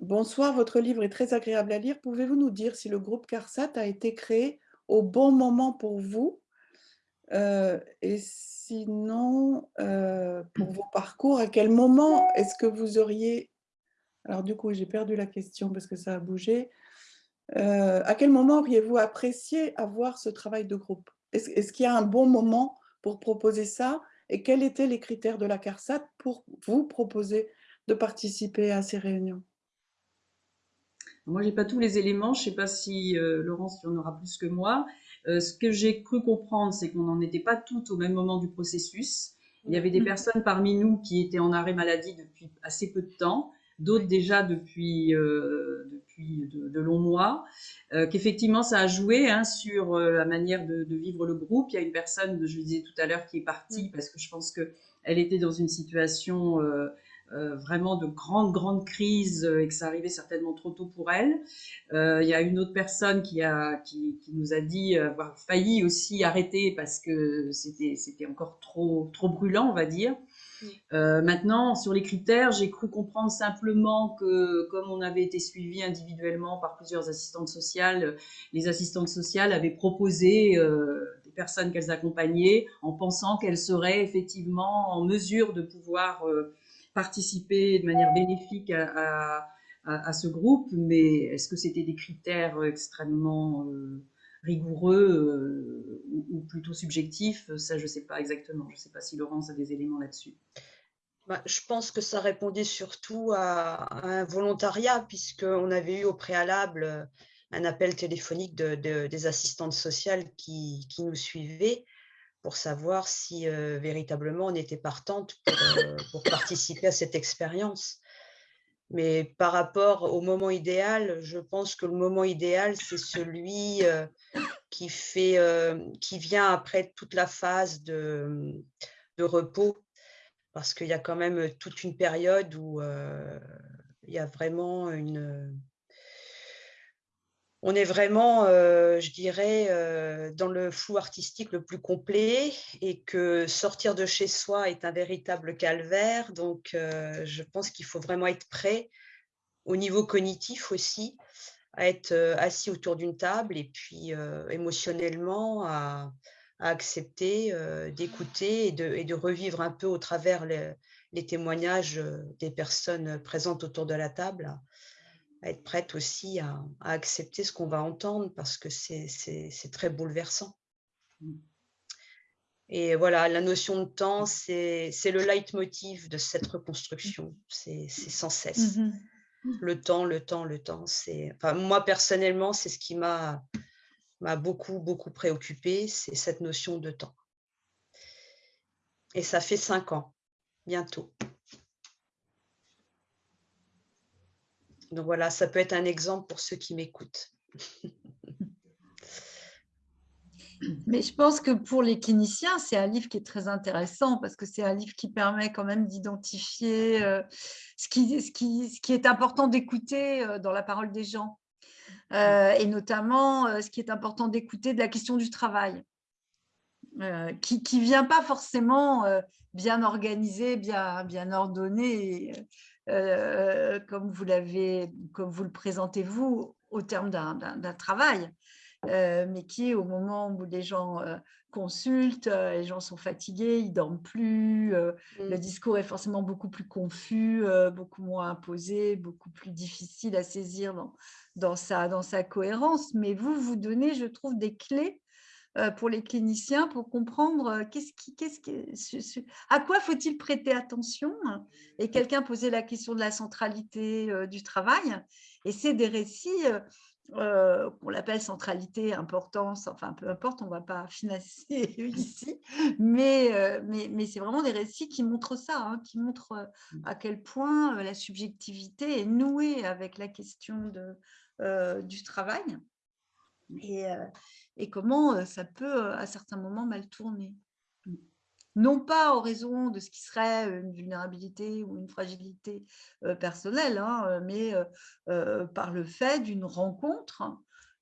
bonsoir, votre livre est très agréable à lire. Pouvez-vous nous dire si le groupe CARSAT a été créé au bon moment pour vous? Euh, Et sinon, euh, pour vos parcours, à quel moment est-ce que vous auriez... Alors du coup, j'ai perdu la question parce que ça a bougé. Euh, à quel moment auriez-vous apprécié avoir ce travail de groupe? Est-ce qu'il y a un bon moment pour proposer ça? Et quels étaient les critères de la CARSAT pour vous proposer de participer à ces réunions?
Moi, je n'ai pas tous les éléments. Je ne sais pas si euh, Laurence en aura plus que moi. Euh, ce que j'ai cru comprendre, c'est qu'on n'en était pas toutes au même moment du processus. Il y avait des mmh. personnes parmi nous qui étaient en arrêt maladie depuis assez peu de temps, d'autres déjà depuis, de, longs mois, euh, qu'effectivement ça a joué hein, sur euh, la manière de, vivre le groupe. Il y a une personne, je le disais tout à l'heure, qui est partie mm. parce que je pense qu'elle était dans une situation euh, vraiment de grande, grande crise et que ça arrivait certainement trop tôt pour elle. il y a une autre personne qui, a, qui, qui, nous a dit avoir failli aussi arrêter parce que c'était encore trop, trop brûlant, on va dire. Euh, maintenant, sur les critères, j'ai cru comprendre simplement que comme on avait été suivi individuellement par plusieurs assistantes sociales, les assistantes sociales avaient proposé euh, des personnes qu'elles accompagnaient en pensant qu'elles seraient effectivement en mesure de pouvoir euh, participer de manière bénéfique à, ce groupe. Mais est-ce que c'était des critères extrêmement rigoureux ou, plutôt subjectifs? Ça, je ne sais pas exactement. Je ne sais pas si Laurence a des éléments là-dessus.
bah, je pense que ça répondait surtout à, un volontariat, puisqu'on avait eu au préalable euh, un appel téléphonique de, des assistantes sociales qui, qui, nous suivaient pour savoir si véritablement on était partante pour, participer à cette expérience. Mais par rapport au moment idéal, je pense que le moment idéal, c'est celui qui, fait, qui vient après toute la phase de, de repos parce qu'il y a quand même toute une période où il y a vraiment une... On est vraiment, je dirais, dans le flou artistique le plus complet et que sortir de chez soi est un véritable calvaire. Donc, je pense qu'il faut vraiment être prêt au niveau cognitif aussi, à être assis autour d'une table et puis émotionnellement à, à accepter d'écouter et de, revivre un peu au travers les, témoignages des personnes présentes autour de la table, à être prête aussi à, accepter ce qu'on va entendre parce que c'est très bouleversant. Mmh. Et voilà, la notion de temps, c'est le leitmotiv de cette reconstruction. C'est sans cesse. Mmh le temps, le temps, le temps. Enfin, moi, personnellement, c'est ce qui m'a beaucoup, beaucoup préoccupé, c'est cette notion de temps. Et ça fait cinq ans, bientôt. Donc voilà, ça peut être un exemple pour ceux qui m'écoutent. *laughs*
Mais je pense que pour les cliniciens, c'est un livre qui est très intéressant parce que c'est un livre qui permet quand même d'identifier euh, ce, qui, est important d'écouter euh, dans la parole des gens. Euh, et notamment ce qui est important d'écouter de la question du travail, qui ne vient pas forcément bien organisé, bien, bien ordonné, comme vous l'avez, comme vous le présentez vous, au terme d'un travail, mais qui, au moment où les gens consultent, les gens sont fatigués, ils dorment plus, le mmh. discours est forcément beaucoup plus confus, beaucoup moins imposé, beaucoup plus difficile à saisir dans, dans sa, dans sa cohérence, mais vous, vous donnez, je trouve, des clés euh, pour les cliniciens pour comprendre euh, qu'est-ce qui, qu'est-ce qui, à quoi faut-il prêter attention. Et quelqu'un posait la question de la centralité euh, du travail. Et c'est des récits, on l'appelle centralité, importance, enfin peu importe, on ne va pas *laughs* financer ici, mais, mais, mais c'est vraiment des récits qui montrent ça, hein, qui montrent à quel point la subjectivité est nouée avec la question de, euh, du travail et, euh, et comment euh, ça peut à certains moments mal tourner. Non pas en raison de ce qui serait une vulnérabilité ou une fragilité personnelle, hein, mais par le fait d'une rencontre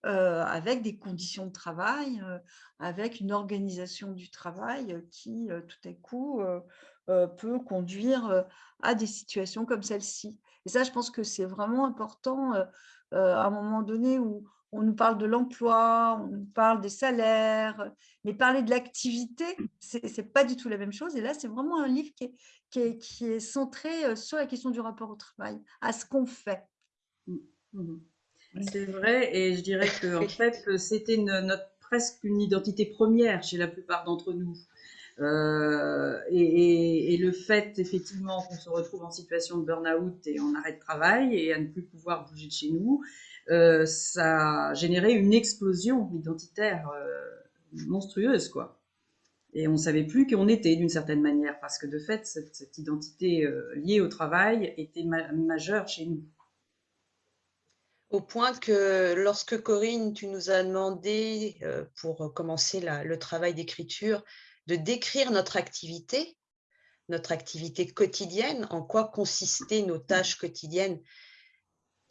avec des conditions de travail, avec une organisation du travail qui, tout à coup, peut conduire à des situations comme celle-ci. Et ça, je pense que c'est vraiment important euh, à un moment donné où on nous parle de l'emploi, on nous parle des salaires, mais parler de l'activité, ce n'est pas du tout la même chose. Et là, c'est vraiment un livre qui est, qui, est, qui est, centré euh, sur la question du rapport au travail, à ce qu'on fait. Mmh,
mmh. C'est vrai, et je dirais que en fait, c'était notre presque une identité première chez la plupart d'entre nous. Euh, et, le fait effectivement qu'on se retrouve en situation de burn-out et en arrêt de travail et à ne plus pouvoir bouger de chez nous, euh, ça a généré une explosion identitaire euh, monstrueuse, quoi. Et on ne savait plus qui on était d'une certaine manière, parce que de fait, cette, identité liée au travail était majeure chez nous.
Au point que lorsque Corinne, tu nous as demandé pour commencer le travail d'écriture, de décrire notre activité, notre activité quotidienne, en quoi consistaient nos tâches quotidiennes,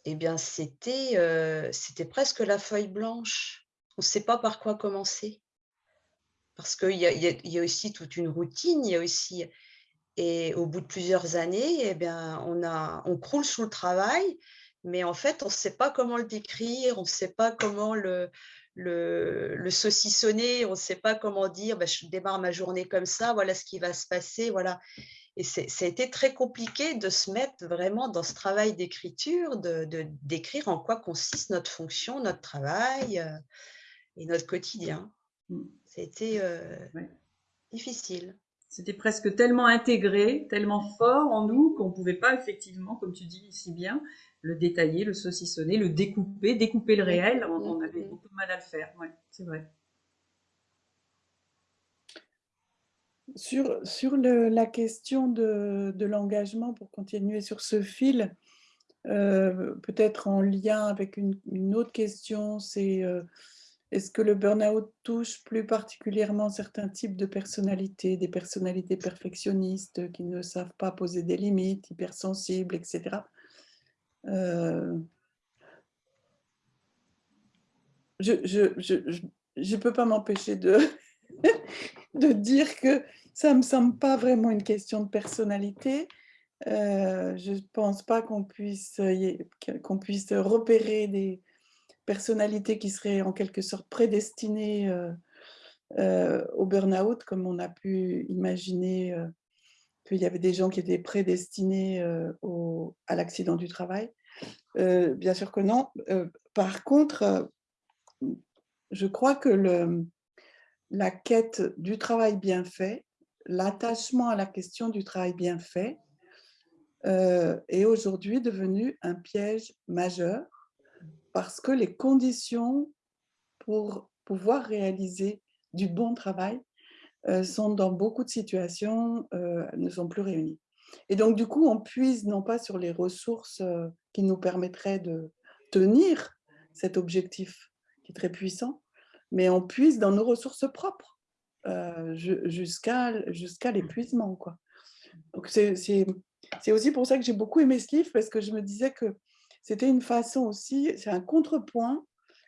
eh bien, c'était euh, presque la feuille blanche. On ne sait pas par quoi commencer. Parce qu'il y, y, a aussi toute une routine, il y a aussi... Et au bout de plusieurs années, eh bien, on, a, on croule sous le travail, mais en fait, on ne sait pas comment le décrire, on ne sait pas comment le, le, saucissonner, on ne sait pas comment dire, bah, je démarre ma journée comme ça, voilà ce qui va se passer, voilà. Et ça a été très compliqué de se mettre vraiment dans ce travail d'écriture, de décrire en quoi consiste notre fonction, notre travail euh, et notre quotidien. C'était euh, difficile.
C'était presque tellement intégré, tellement fort en nous qu'on ne pouvait pas effectivement, comme tu dis si bien, le détailler, le saucissonner, le découper, découper le réel. On, avait beaucoup de mal à le faire, ouais, c'est vrai.
Sur, sur la question de, de l'engagement, pour continuer sur ce fil, euh, peut-être en lien avec une, autre question, c'est euh, est-ce que le burn-out touche plus particulièrement certains types de personnalités, des personnalités perfectionnistes qui ne savent pas poser des limites, hypersensibles, etc. Euh, je ne je, je, peux pas m'empêcher de, *laughs* de dire que ça ne me semble pas vraiment une question de personnalité. Euh, je ne pense pas qu'on puisse, qu'on puisse repérer des, personnalité qui serait en quelque sorte prédestinée euh, euh, au burn-out, comme on a pu imaginer euh, qu'il y avait des gens qui étaient prédestinés au, à l'accident du travail. bien sûr que non. par contre, je crois que le, la quête du travail bien fait, l'attachement à la question du travail bien fait, est aujourd'hui devenu un piège majeur parce que les conditions pour pouvoir réaliser du bon travail euh, sont dans beaucoup de situations, euh, ne sont plus réunies. Et donc, du coup, on puise non pas sur les ressources euh, qui nous permettraient de tenir cet objectif qui est très puissant, mais on puise dans nos ressources propres jusqu'à jusqu'à l'épuisement. C'est aussi pour ça que j'ai beaucoup aimé ce livre, parce que je me disais que c'était une façon aussi, c'est un contrepoint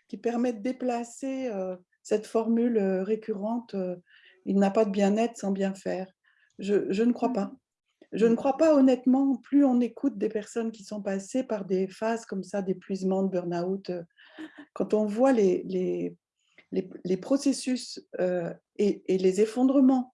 qui permet de déplacer euh, cette formule euh, récurrente euh, il n'a pas de bien-être sans bien faire. Je, ne crois pas. Je ne crois pas honnêtement, plus on écoute des personnes qui sont passées par des phases comme ça d'épuisement, de burn-out, quand on voit les, les, les, les processus et, et, les effondrements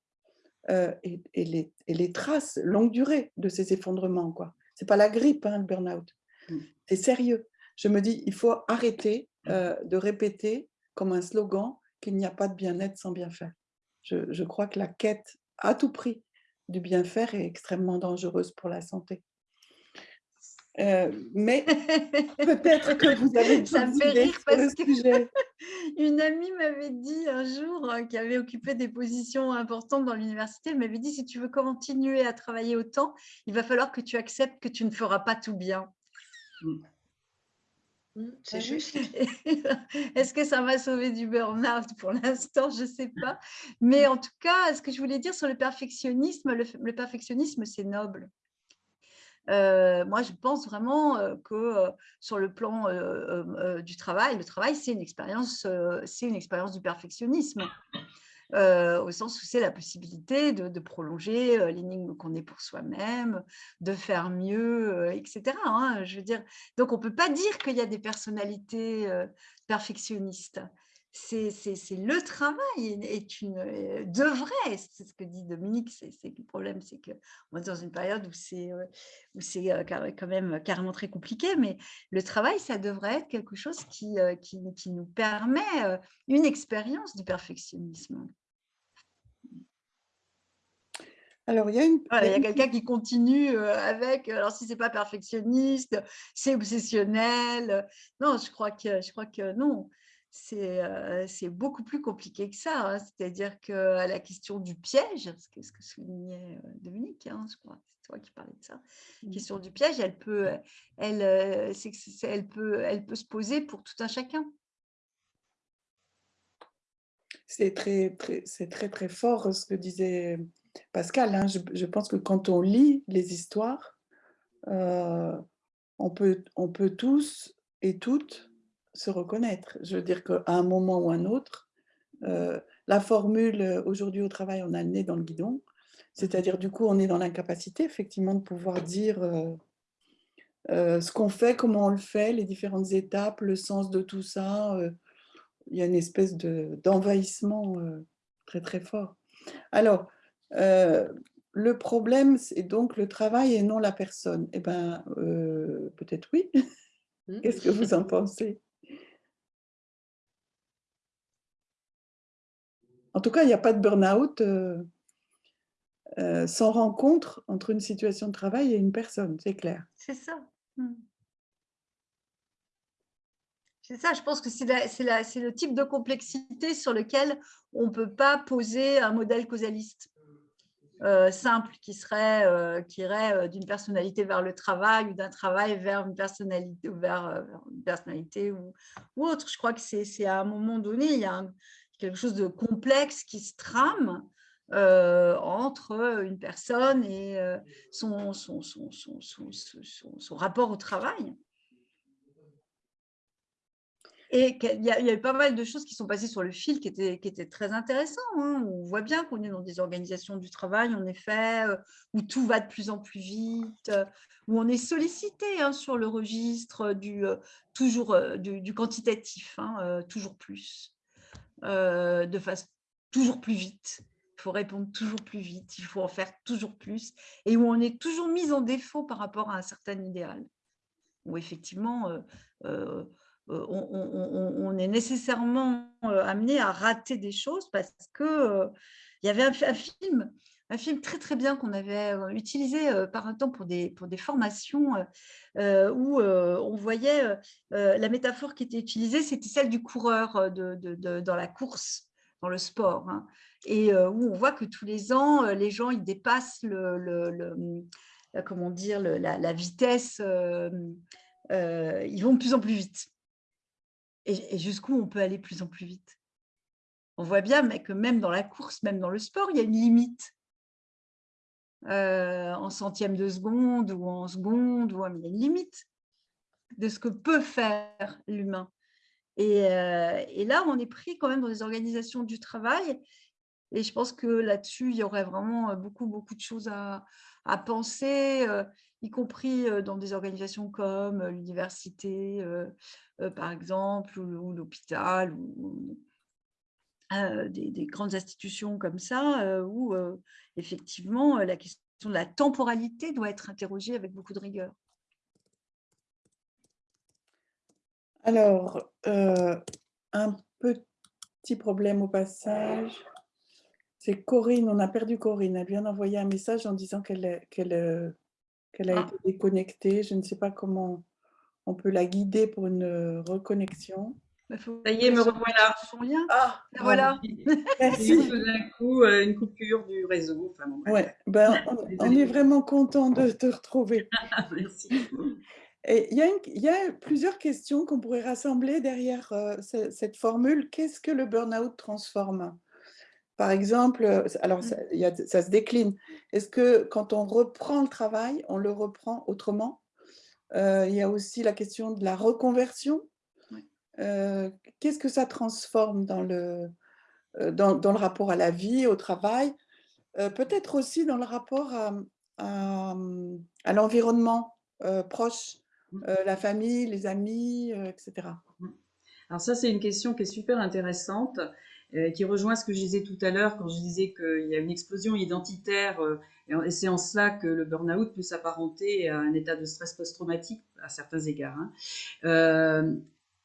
et, et, les, et les traces longue durée de ces effondrements. Ce n'est pas la grippe, hein, le burn-out. Mmh. C'est sérieux. Je me dis, il faut arrêter mmh. euh, de répéter comme un slogan qu'il n'y a pas de bien-être sans bien faire. Je, je, crois que la quête à tout prix du bien-faire est extrêmement dangereuse pour la santé. Euh, mais *laughs* peut-être que vous avez
Ça me fait rire parce que *laughs* une amie m'avait dit un jour, hein, qui avait occupé des positions importantes dans l'université, elle m'avait dit si tu veux continuer à travailler autant, il va falloir que tu acceptes que tu ne feras pas tout bien. Mmh. Mmh, c'est juste. *laughs* Est-ce que ça m'a sauvé du burn-out pour l'instant? Je ne sais pas. Mais en tout cas, ce que je voulais dire sur le perfectionnisme, le, perfectionnisme, c'est noble. Euh, moi, je pense vraiment euh, que euh, sur le plan du travail, le travail, c'est une expérience, c'est une expérience du perfectionnisme. Au sens où c'est la possibilité de, prolonger l'énigme qu'on est pour soi-même, de faire mieux, etc. Hein, je veux dire, donc on ne peut pas dire qu'il y a des personnalités perfectionnistes. C'est le travail est une devrait, c'est ce que dit Dominique, c'est le problème, c'est qu'on est dans une période où c'est où c'est quand même carrément très compliqué, mais le travail, ça devrait être quelque chose qui, qui, qui nous permet une expérience du perfectionnisme.
Alors, il y a, une...
il y a quelqu'un qui continue avec, alors si ce n'est pas perfectionniste, c'est obsessionnel. Non, je crois que, je crois que non, c'est beaucoup plus compliqué que ça. Hein. C'est-à-dire que la question du piège, ce que, ce que soulignait Dominique, hein, je crois, c'est toi qui parlais de ça, la mmh. question du piège, elle peut, elle, elle, peut, elle peut se poser pour tout un chacun.
C'est très, très, très, très fort ce que disait Pascal, hein, je, pense que quand on lit les histoires, euh, on, peut, on peut tous et toutes se reconnaître. Je veux dire qu'à un moment ou un autre, euh, la formule euh, « aujourd'hui au travail, on a le nez dans le guidon », c'est-à-dire du coup, on est dans l'incapacité effectivement de pouvoir dire ce qu'on fait, comment on le fait, les différentes étapes, le sens de tout ça. il y a une espèce d'envahissement très très fort. Alors, euh, le problème, c'est donc le travail et non la personne. Eh bien, euh, peut-être oui. Mmh. Qu'est-ce que vous en pensez? En tout cas, il n'y a pas de burn-out. Euh, euh, sans rencontre entre une situation de travail et une personne, c'est clair.
C'est ça. Mmh. C'est ça, je pense que c'est le type de complexité sur lequel on ne peut pas poser un modèle causaliste euh, simple qui serait qui irait d'une personnalité vers le travail ou d'un travail vers une personnalité, vers, une personnalité ou, ou, autre. Je crois que c'est à un moment donné, il y a quelque chose de complexe qui se trame entre une personne et son, son, son, son, rapport au travail. Et il y, a, eu pas mal de choses qui sont passées sur le fil qui étaient, qui étaient très intéressantes. Hein. On voit bien qu'on est dans des organisations du travail, en effet, euh, où tout va de plus en plus vite, euh, où on est sollicité hein, sur le registre du, euh, toujours, du, quantitatif, hein, toujours plus, de façon toujours plus vite. Il faut répondre toujours plus vite, il faut en faire toujours plus, et où on est toujours mis en défaut par rapport à un certain idéal. Où effectivement, euh, on, est nécessairement euh, amené à rater des choses parce que euh, il y avait un, film, un film très très bien qu'on avait utilisé par un temps pour des, pour des formations où on voyait la métaphore qui était utilisée, c'était celle du coureur de, dans la course, dans le sport, hein, et où on voit que tous les ans, les gens ils dépassent le, comment dire, la, la, vitesse, ils vont de plus en plus vite et, jusqu'où on peut aller plus en plus vite. On voit bien que même dans la course, même dans le sport, il y a une limite. Euh, en centième de seconde ou en seconde, ou, il y a une limite de ce que peut faire l'humain. Et, euh, là, on est pris quand même dans des organisations du travail. Et je pense que là-dessus, il y aurait vraiment beaucoup, beaucoup de choses à, penser. Euh, y compris dans des organisations comme l'université, par exemple, ou, l'hôpital, ou des, grandes institutions comme ça, où effectivement la question de la temporalité doit être interrogée avec beaucoup de rigueur.
Alors, un petit problème au passage. C'est Corinne, on a perdu Corinne. Elle vient d'envoyer un message en disant qu'elle a ah. été déconnectée. Je ne sais pas comment on peut la guider pour une euh, reconnexion.
Bah, Ça y est, me revoilà.
Ah, voilà. *laughs*
Merci. Tout d'un coup, euh, une coupure du réseau.
Enfin, ouais, ben, *laughs* on, est vraiment content de te retrouver. *laughs*
Merci.
Et il y, a il y a plusieurs questions qu'on pourrait rassembler derrière euh, cette formule. Qu'est-ce que le burn-out transforme? Par exemple, euh, alors mmh. ça, se décline. Est-ce que quand on reprend le travail, on le reprend autrement? Euh, Il y a aussi la question de la reconversion. Euh, qu'est-ce que ça transforme dans le, dans, le rapport à la vie, au travail? Peut-être aussi dans le rapport à, l'environnement proche, mmh. la famille, les amis, etc. Mmh.
Alors ça, c'est une question qui est super intéressante euh, qui rejoint ce que je disais tout à l'heure quand je disais qu'il y a une explosion identitaire euh, et c'est en cela que le burn-out peut s'apparenter à un état de stress post-traumatique à certains égards. Hein. Euh,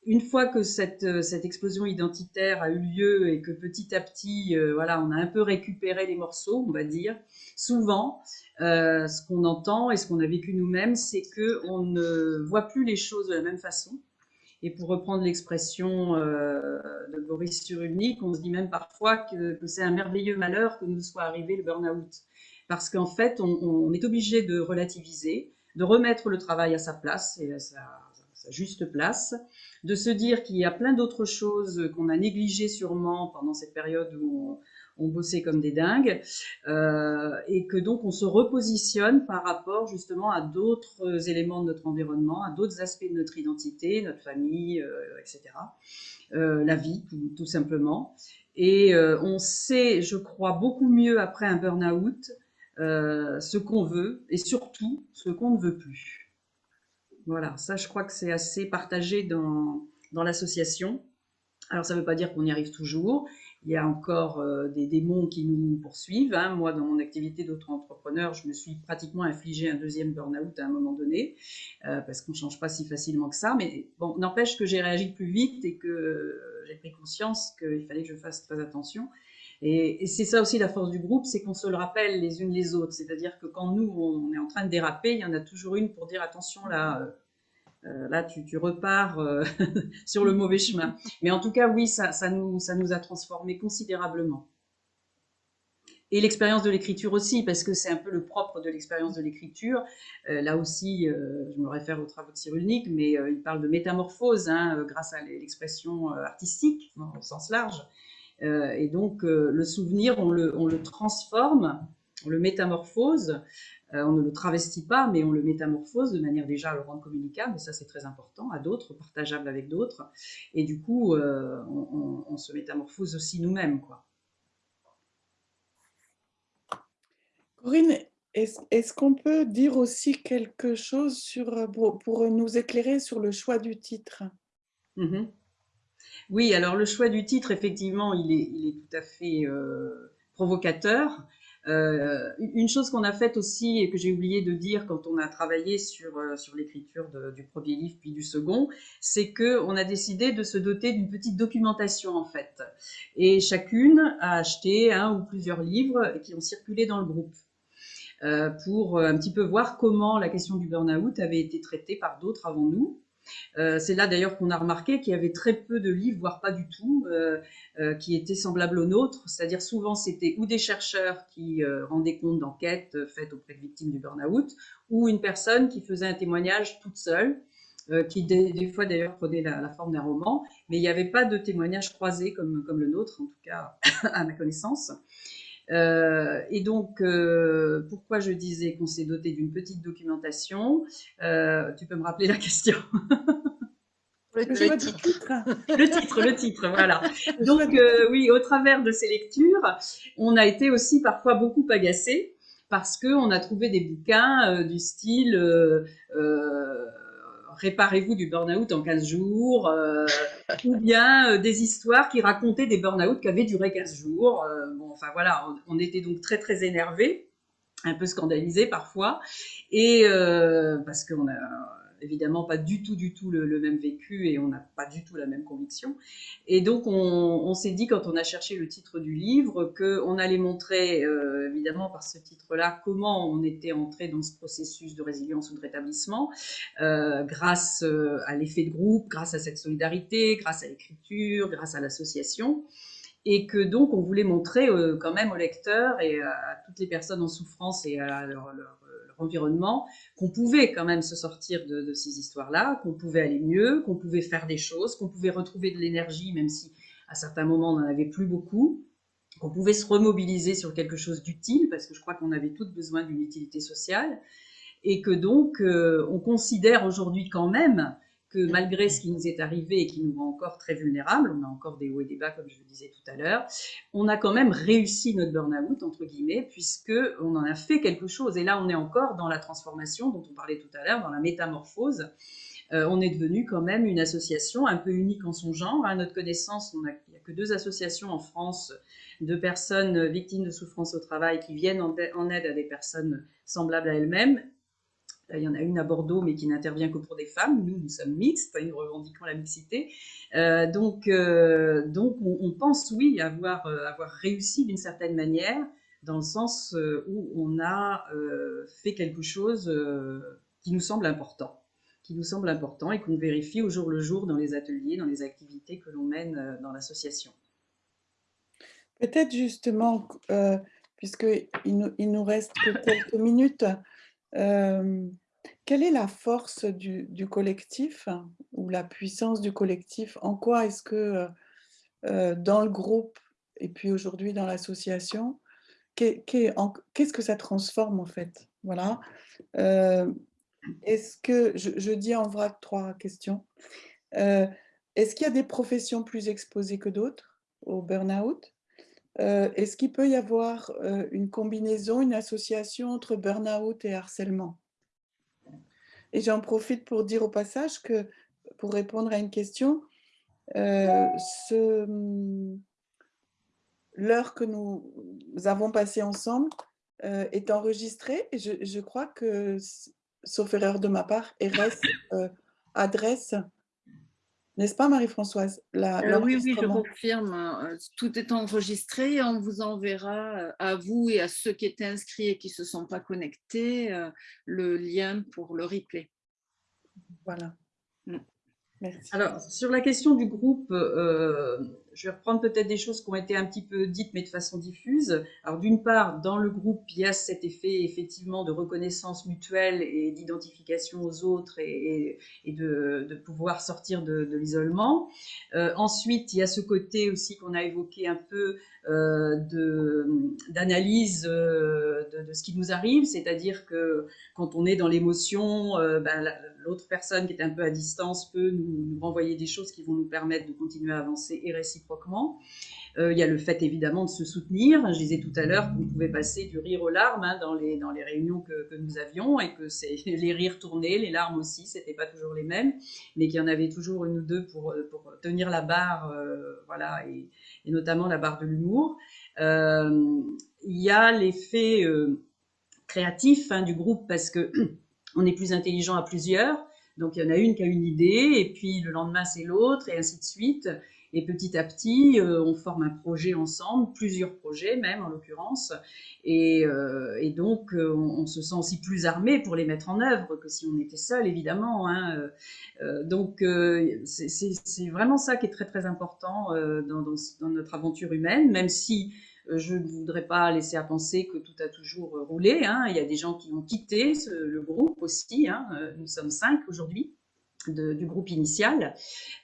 une fois que cette, cette, explosion identitaire a eu lieu et que petit à petit, voilà, on a un peu récupéré les morceaux, on va dire, souvent, ce qu'on entend et ce qu'on a vécu nous-mêmes, c'est que on ne voit plus les choses de la même façon. Et pour reprendre l'expression euh, de Boris Cyrulnik, on se dit même parfois que, c'est un merveilleux malheur que nous soit arrivé le burn-out. Parce qu'en fait, on, est obligé de relativiser, de remettre le travail à sa place et à sa, juste place, de se dire qu'il y a plein d'autres choses qu'on a négligées sûrement pendant cette période où on, bossait comme des dingues, euh, et que donc on se repositionne par rapport justement à d'autres éléments de notre environnement, à d'autres aspects de notre identité, notre famille, euh, etc. Euh, la vie, tout, simplement. Et on sait, je crois, beaucoup mieux après un burn-out ce qu'on veut et surtout ce qu'on ne veut plus. Voilà, ça je crois que c'est assez partagé dans, dans l'association. Alors ça ne veut pas dire qu'on y arrive toujours, il y a encore euh, des démons qui nous poursuivent. Hein. Moi, dans mon activité d'auto-entrepreneur, je me suis pratiquement infligé un deuxième burn-out à un moment donné, euh, parce qu'on ne change pas si facilement que ça. Mais bon, n'empêche que j'ai réagi plus vite et que j'ai pris conscience qu'il fallait que je fasse très attention. Et, c'est ça aussi la force du groupe, c'est qu'on se le rappelle les unes les autres. C'est-à-dire que quand nous, on est en train de déraper, il y en a toujours une pour dire attention là, euh, euh, là tu, repars euh, *laughs* sur le mauvais chemin. Mais en tout cas, oui, ça, nous, ça nous a transformé considérablement. Et l'expérience de l'écriture aussi, parce que c'est un peu le propre de l'expérience de l'écriture. là aussi, je me réfère aux travaux de Cyrulnik, mais il parle de métamorphose hein, grâce à l'expression artistique, au sens large. Euh, et donc, euh, le souvenir, on le, on le, transforme, on le métamorphose, euh, on ne le travestit pas, mais on le métamorphose de manière déjà à le rendre communicable, et ça c'est très important, à d'autres, partageable avec d'autres. Et du coup, on, on, se métamorphose aussi nous-mêmes. quoi.
Corinne, est-ce qu'on peut dire aussi quelque chose sur, pour, nous éclairer sur le choix du titre?
Mm-hmm. Oui, alors le choix du titre, effectivement, il est, tout à fait euh, provocateur. Euh, une chose qu'on a faite aussi et que j'ai oublié de dire quand on a travaillé sur, euh, sur l'écriture du premier livre puis du second, c'est qu'on a décidé de se doter d'une petite documentation en fait. Et chacune a acheté un ou plusieurs livres qui ont circulé dans le groupe. pour un petit peu voir comment la question du burn-out avait été traitée par d'autres avant nous. Euh, c'est là d'ailleurs qu'on a remarqué qu'il y avait très peu de livres, voire pas du tout, euh, euh, qui étaient semblables aux nôtres. C'est-à-dire souvent c'était ou des chercheurs qui rendaient compte d'enquêtes faites auprès de victimes du burn-out, ou une personne qui faisait un témoignage toute seule. qui des, fois d'ailleurs prenait la, forme d'un roman, mais il n'y avait pas de témoignage croisé comme, comme le nôtre, en tout cas *laughs* à ma connaissance. Euh, et donc, euh, pourquoi je disais qu'on s'est doté d'une petite documentation euh, Tu peux me rappeler la question?
Le, titre.
le titre, le titre, voilà. *laughs* Donc, oui, au travers de ces lectures, on a été aussi parfois beaucoup agacés parce qu'on a trouvé des bouquins du style réparez-vous du burn-out en 15 jours, euh, ou bien euh, des histoires qui racontaient des burn-out qui avaient duré 15 jours. Euh, bon, enfin voilà, on, était donc très très énervés, un peu scandalisés parfois, et parce qu'on a évidemment pas du tout, du tout le, même vécu et on n'a pas du tout la même conviction. Et donc, on, s'est dit, quand on a cherché le titre du livre, qu'on allait montrer, euh, évidemment, par ce titre-là, comment on était entré dans ce processus de résilience ou de rétablissement, euh, grâce euh, à l'effet de groupe, grâce à cette solidarité, grâce à l'écriture, grâce à l'association et que donc on voulait montrer quand même aux lecteurs et à, toutes les personnes en souffrance et à leur environnement, qu'on pouvait quand même se sortir de, ces histoires-là, qu'on pouvait aller mieux, qu'on pouvait faire des choses, qu'on pouvait retrouver de l'énergie, même si à certains moments on n'en avait plus beaucoup, qu'on pouvait se remobiliser sur quelque chose d'utile, parce que je crois qu'on avait toutes besoin d'une utilité sociale, et que donc euh, on considère aujourd'hui quand même que malgré ce qui nous est arrivé et qui nous rend encore très vulnérables, on a encore des hauts et des bas, comme je le disais tout à l'heure, on a quand même réussi notre burn-out, entre guillemets, puisqu'on en a fait quelque chose. Et là, on est encore dans la transformation dont on parlait tout à l'heure, dans la métamorphose. Euh, on est devenu quand même une association un peu unique en son genre. À notre connaissance, il n'y a que deux associations en France de personnes victimes de souffrance au travail qui viennent en aide à des personnes semblables à elles-mêmes il y en a une à Bordeaux, mais qui n'intervient que pour des femmes. Nous, nous sommes mixtes, nous revendiquons la mixité. Euh, donc, euh, donc on, pense, oui, avoir, euh, avoir réussi d'une certaine manière, dans le sens où on a fait quelque chose qui nous semble important, qui nous semble important et qu'on vérifie au jour le jour dans les ateliers, dans les activités que l'on mène dans l'association.
Peut-être justement, puisqu'il nous, il nous reste que quelques minutes, quelle est la force du, collectif ou la puissance du collectif? En quoi est-ce que dans le groupe et puis aujourd'hui dans l'association, qu'est-ce que ça transforme en fait? Voilà. est-ce que, je, dis en vrac trois questions, est-ce qu'il y a des professions plus exposées que d'autres au burn-out? Est-ce qu'il peut y avoir une combinaison, une association entre burn-out et harcèlement? Et j'en profite pour dire au passage que, pour répondre à une question, euh, l'heure que nous avons passée ensemble euh, est enregistrée et je, crois que, sauf erreur de ma part, RS euh, adresse N'est-ce pas, Marie-Françoise?
Euh, Oui, oui, je confirme. Euh, tout est enregistré et on vous enverra euh, à vous et à ceux qui étaient inscrits et qui ne se sont pas connectés le lien pour le replay.
Voilà. Mm.
Merci. Alors, sur la question du groupe, je vais reprendre peut-être des choses qui ont été un petit peu dites, mais de façon diffuse. Alors, d'une part, dans le groupe, il y a cet effet effectivement de reconnaissance mutuelle et d'identification aux autres et, de, pouvoir sortir de, l'isolement. Euh, ensuite, il y a ce côté aussi qu'on a évoqué un peu euh, d'analyse euh, de, ce qui nous arrive, c'est-à-dire que quand on est dans l'émotion, ben, l'autre personne qui est un peu à distance peut nous, nous renvoyer des choses qui vont nous permettre de continuer à avancer et réciproquement Euh, il y a le fait évidemment de se soutenir. Je disais tout à l'heure qu'on pouvait passer du rire aux larmes hein, dans, les, réunions que, nous avions et que *laughs* les rires tournaient, les larmes aussi, c'était pas toujours les mêmes, mais qu'il y en avait toujours une ou deux pour, pour tenir la barre, euh, voilà, et, notamment la barre de l'humour. Euh, il y a l'effet euh, créatif hein, du groupe parce que *clears throat* on est plus intelligent à plusieurs. Donc il y en a une qui a une idée et puis le lendemain c'est l'autre et ainsi de suite. Et petit à petit, euh, on forme un projet ensemble, plusieurs projets même en l'occurrence. Et, euh, donc, euh, on, se sent aussi plus armé pour les mettre en œuvre que si on était seul, évidemment. Hein. donc, c'est vraiment ça qui est très très important dans, notre aventure humaine, même si je ne voudrais pas laisser à penser que tout a toujours roulé. Hein. Il y a des gens qui ont quitté le groupe aussi. Hein. Nous sommes cinq aujourd'hui du groupe initial.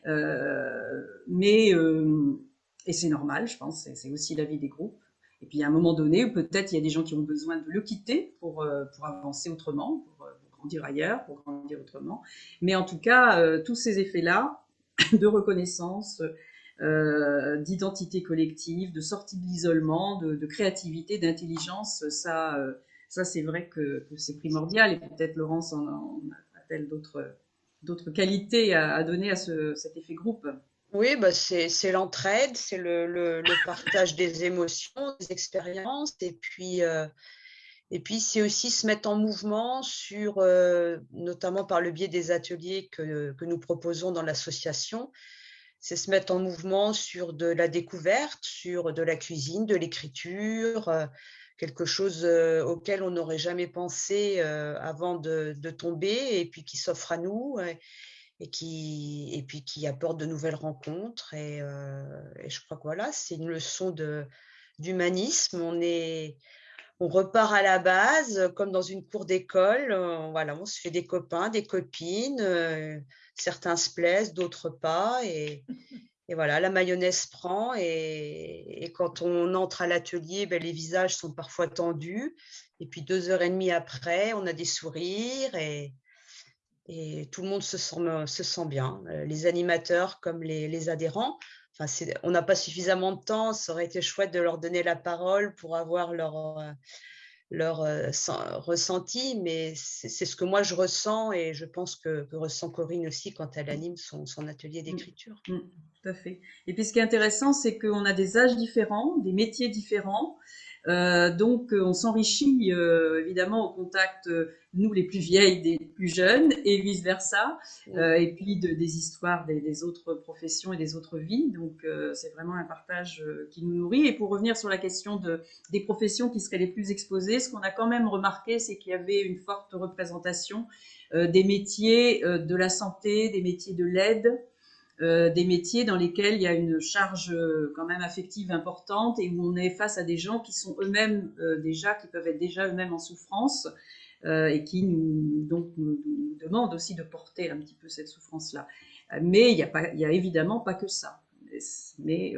Euh, mais, euh, et c'est normal, je pense, c'est aussi la vie des groupes. Et puis à un moment donné, peut-être il y a des gens qui ont besoin de le quitter pour, euh, pour avancer autrement, pour, grandir ailleurs, pour grandir autrement. Mais en tout cas, tous ces effets-là *coughs* de reconnaissance, d'identité collective, de sortie de l'isolement, de, créativité, d'intelligence, ça, ça c'est vrai que, c'est primordial. Et peut-être Laurence en, en a-t-elle d'autres d'autres qualités à, donner à cet effet groupe
Oui, bah c'est l'entraide, c'est le, partage des émotions, des expériences, et puis, euh, puis c'est aussi se mettre en mouvement sur, euh, notamment par le biais des ateliers que, que nous proposons dans l'association, c'est se mettre en mouvement sur de la découverte, sur de la cuisine, de l'écriture, euh, quelque chose auquel on n'aurait jamais pensé avant de, tomber et puis qui s'offre à nous et, qui, et puis qui apporte de nouvelles rencontres. Et, je crois que voilà, c'est une leçon d'humanisme. On on repart à la base, comme dans une cour d'école. voilà, on se fait des copains, des copines. certains se plaisent, d'autres pas. *laughs* et voilà, la mayonnaise prend et, quand on entre à l'atelier, ben, les visages sont parfois tendus. Et puis deux heures et demie après, on a des sourires et, et tout le monde se sent, se sent bien, euh, les animateurs comme les, les adhérents. Enfin, on n'a pas suffisamment de temps, ça aurait été chouette de leur donner la parole pour avoir leur, euh, leur euh, ressenti, mais c'est ce que moi je ressens et je pense que, ressent Corinne aussi quand elle anime son, son atelier mmh. d'écriture.
Mmh, tout à fait. Et puis ce qui est intéressant, c'est qu'on a des âges différents, des métiers différents. Euh, donc, on s'enrichit euh, évidemment au contact, euh, nous les plus vieilles, des plus jeunes, et vice versa, et puis de, des histoires des, autres professions et des autres vies. Donc, c'est vraiment un partage qui nous nourrit. Et pour revenir sur la question de, des professions qui seraient les plus exposées, ce qu'on a quand même remarqué, c'est qu'il y avait une forte représentation des métiers de la santé, des métiers de l'aide, euh, des métiers dans lesquels il y a une charge euh, quand même affective importante et où on est face à des gens qui sont eux-mêmes euh, déjà, qui peuvent être déjà eux-mêmes en souffrance et qui nous, donc, nous, demandent aussi de porter un petit peu cette souffrance-là. Mais il n'y a, y a évidemment pas que ça. Mais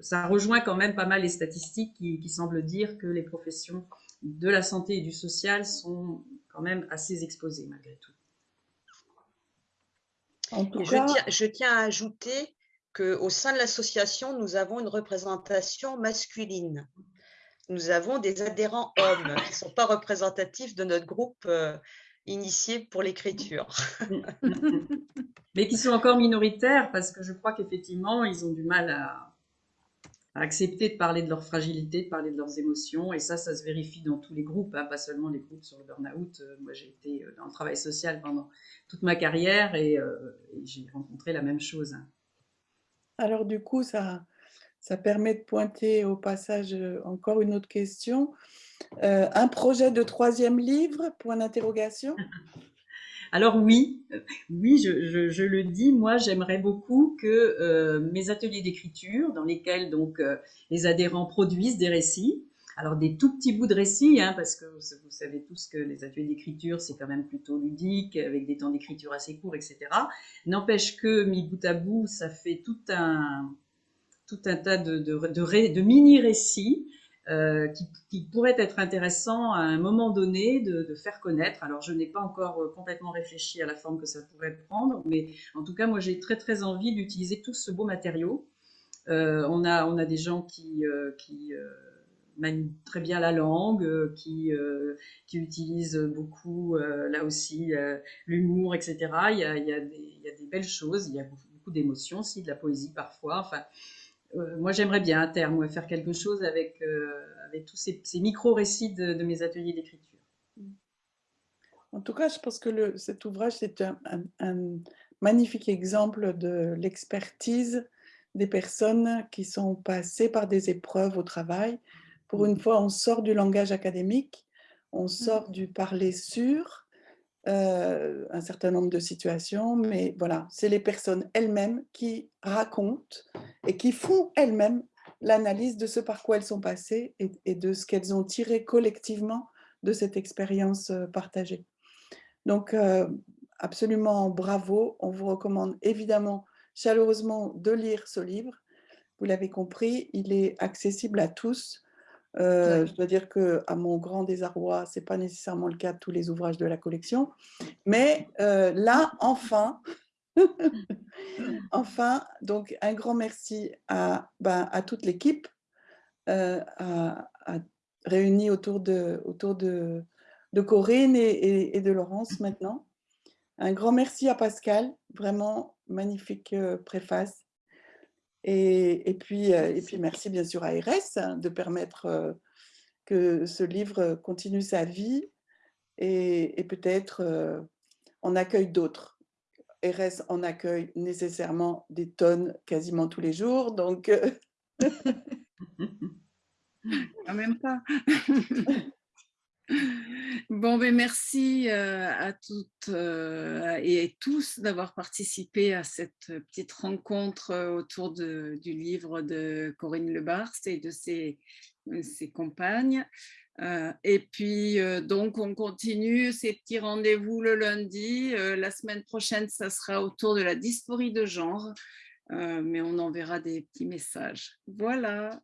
ça rejoint quand même pas mal les statistiques qui semblent dire que les professions de la santé et du social sont quand même assez exposées malgré tout
je, tiens, à ajouter qu'au sein de l'association, nous avons une représentation masculine. Nous avons des adhérents hommes qui ne sont pas représentatifs de notre groupe euh, initié pour l'écriture. *laughs*
Mais qui sont encore minoritaires parce que je crois qu'effectivement, ils ont du mal à, accepter de parler de leur fragilité, de parler de leurs émotions. Et ça, ça se vérifie dans tous les groupes, hein, pas seulement les groupes sur le burn-out. Euh, moi, j'ai été euh, dans le travail social pendant toute ma carrière et, euh, j'ai rencontré la même chose. Hein.
Alors du coup, ça, ça permet de pointer au passage encore une autre question. un projet de troisième livre, point d'interrogation *laughs*
Alors oui, oui, je, le dis, moi j'aimerais beaucoup que mes ateliers d'écriture, dans lesquels donc les adhérents produisent des récits, alors des tout petits bouts de récits, hein, parce que vous savez tous que les ateliers d'écriture, c'est quand même plutôt ludique, avec des temps d'écriture assez courts, etc. N'empêche que, mis bout à bout, ça fait tout un, tas de, de, mini-récits euh, qui, pourraient être intéressants à un moment donné de, faire connaître. Alors, je n'ai pas encore euh, complètement réfléchi à la forme que ça pourrait prendre, mais en tout cas, moi, j'ai très, très envie d'utiliser tout ce beau matériau. Euh, on, a, on a des gens qui... qui manient très bien la langue, euh, qui, euh, qui utilisent beaucoup, euh, là aussi, l'humour, etc. Il y, a, il, y a des, il y, a, des, belles choses, il y a beaucoup, d'émotions aussi, de la poésie parfois. Moi, j'aimerais bien à terme faire quelque chose avec, avec tous ces, ces micro-récits de, mes ateliers d'écriture.
En tout cas, je pense que le, cet ouvrage, c'est un, un, magnifique exemple de l'expertise des personnes qui sont passées par des épreuves au travail. Pour une fois, on sort du langage académique, on sort du parler sur euh, un certain nombre de situations, mais voilà, c'est les personnes elles-mêmes qui racontent et qui font elles-mêmes l'analyse de ce par quoi elles sont passées et, de ce qu'elles ont tiré collectivement de cette expérience euh, partagée. Donc, euh, absolument bravo. On vous recommande évidemment chaleureusement de lire ce livre. Vous l'avez compris, il est accessible à tous. Euh, je dois dire que, à mon grand désarroi, ce n'est pas nécessairement le cas de tous les ouvrages de la collection. Mais euh, là, enfin, *laughs* enfin, donc un grand merci à, ben, toute l'équipe euh, réunie autour de, autour de, Corinne et, de Laurence maintenant. Un grand merci à Pascal, vraiment magnifique préface. Et, puis, euh, et puis, merci bien sûr à RS hein, de permettre euh, que ce livre continue sa vie et, peut-être euh, en accueille d'autres. RS en accueille nécessairement des tonnes quasiment tous les jours, donc... *laughs* *laughs*
Quand même pas. *laughs* Bon, ben merci euh, à toutes euh, et tous d'avoir participé à cette petite rencontre euh, autour du livre de Corinne Lebars et de ses, ses compagnes. et puis, donc, on continue ces petits rendez-vous le lundi. la semaine prochaine, ça sera autour de la dysphorie de genre, mais on enverra des petits messages. Voilà.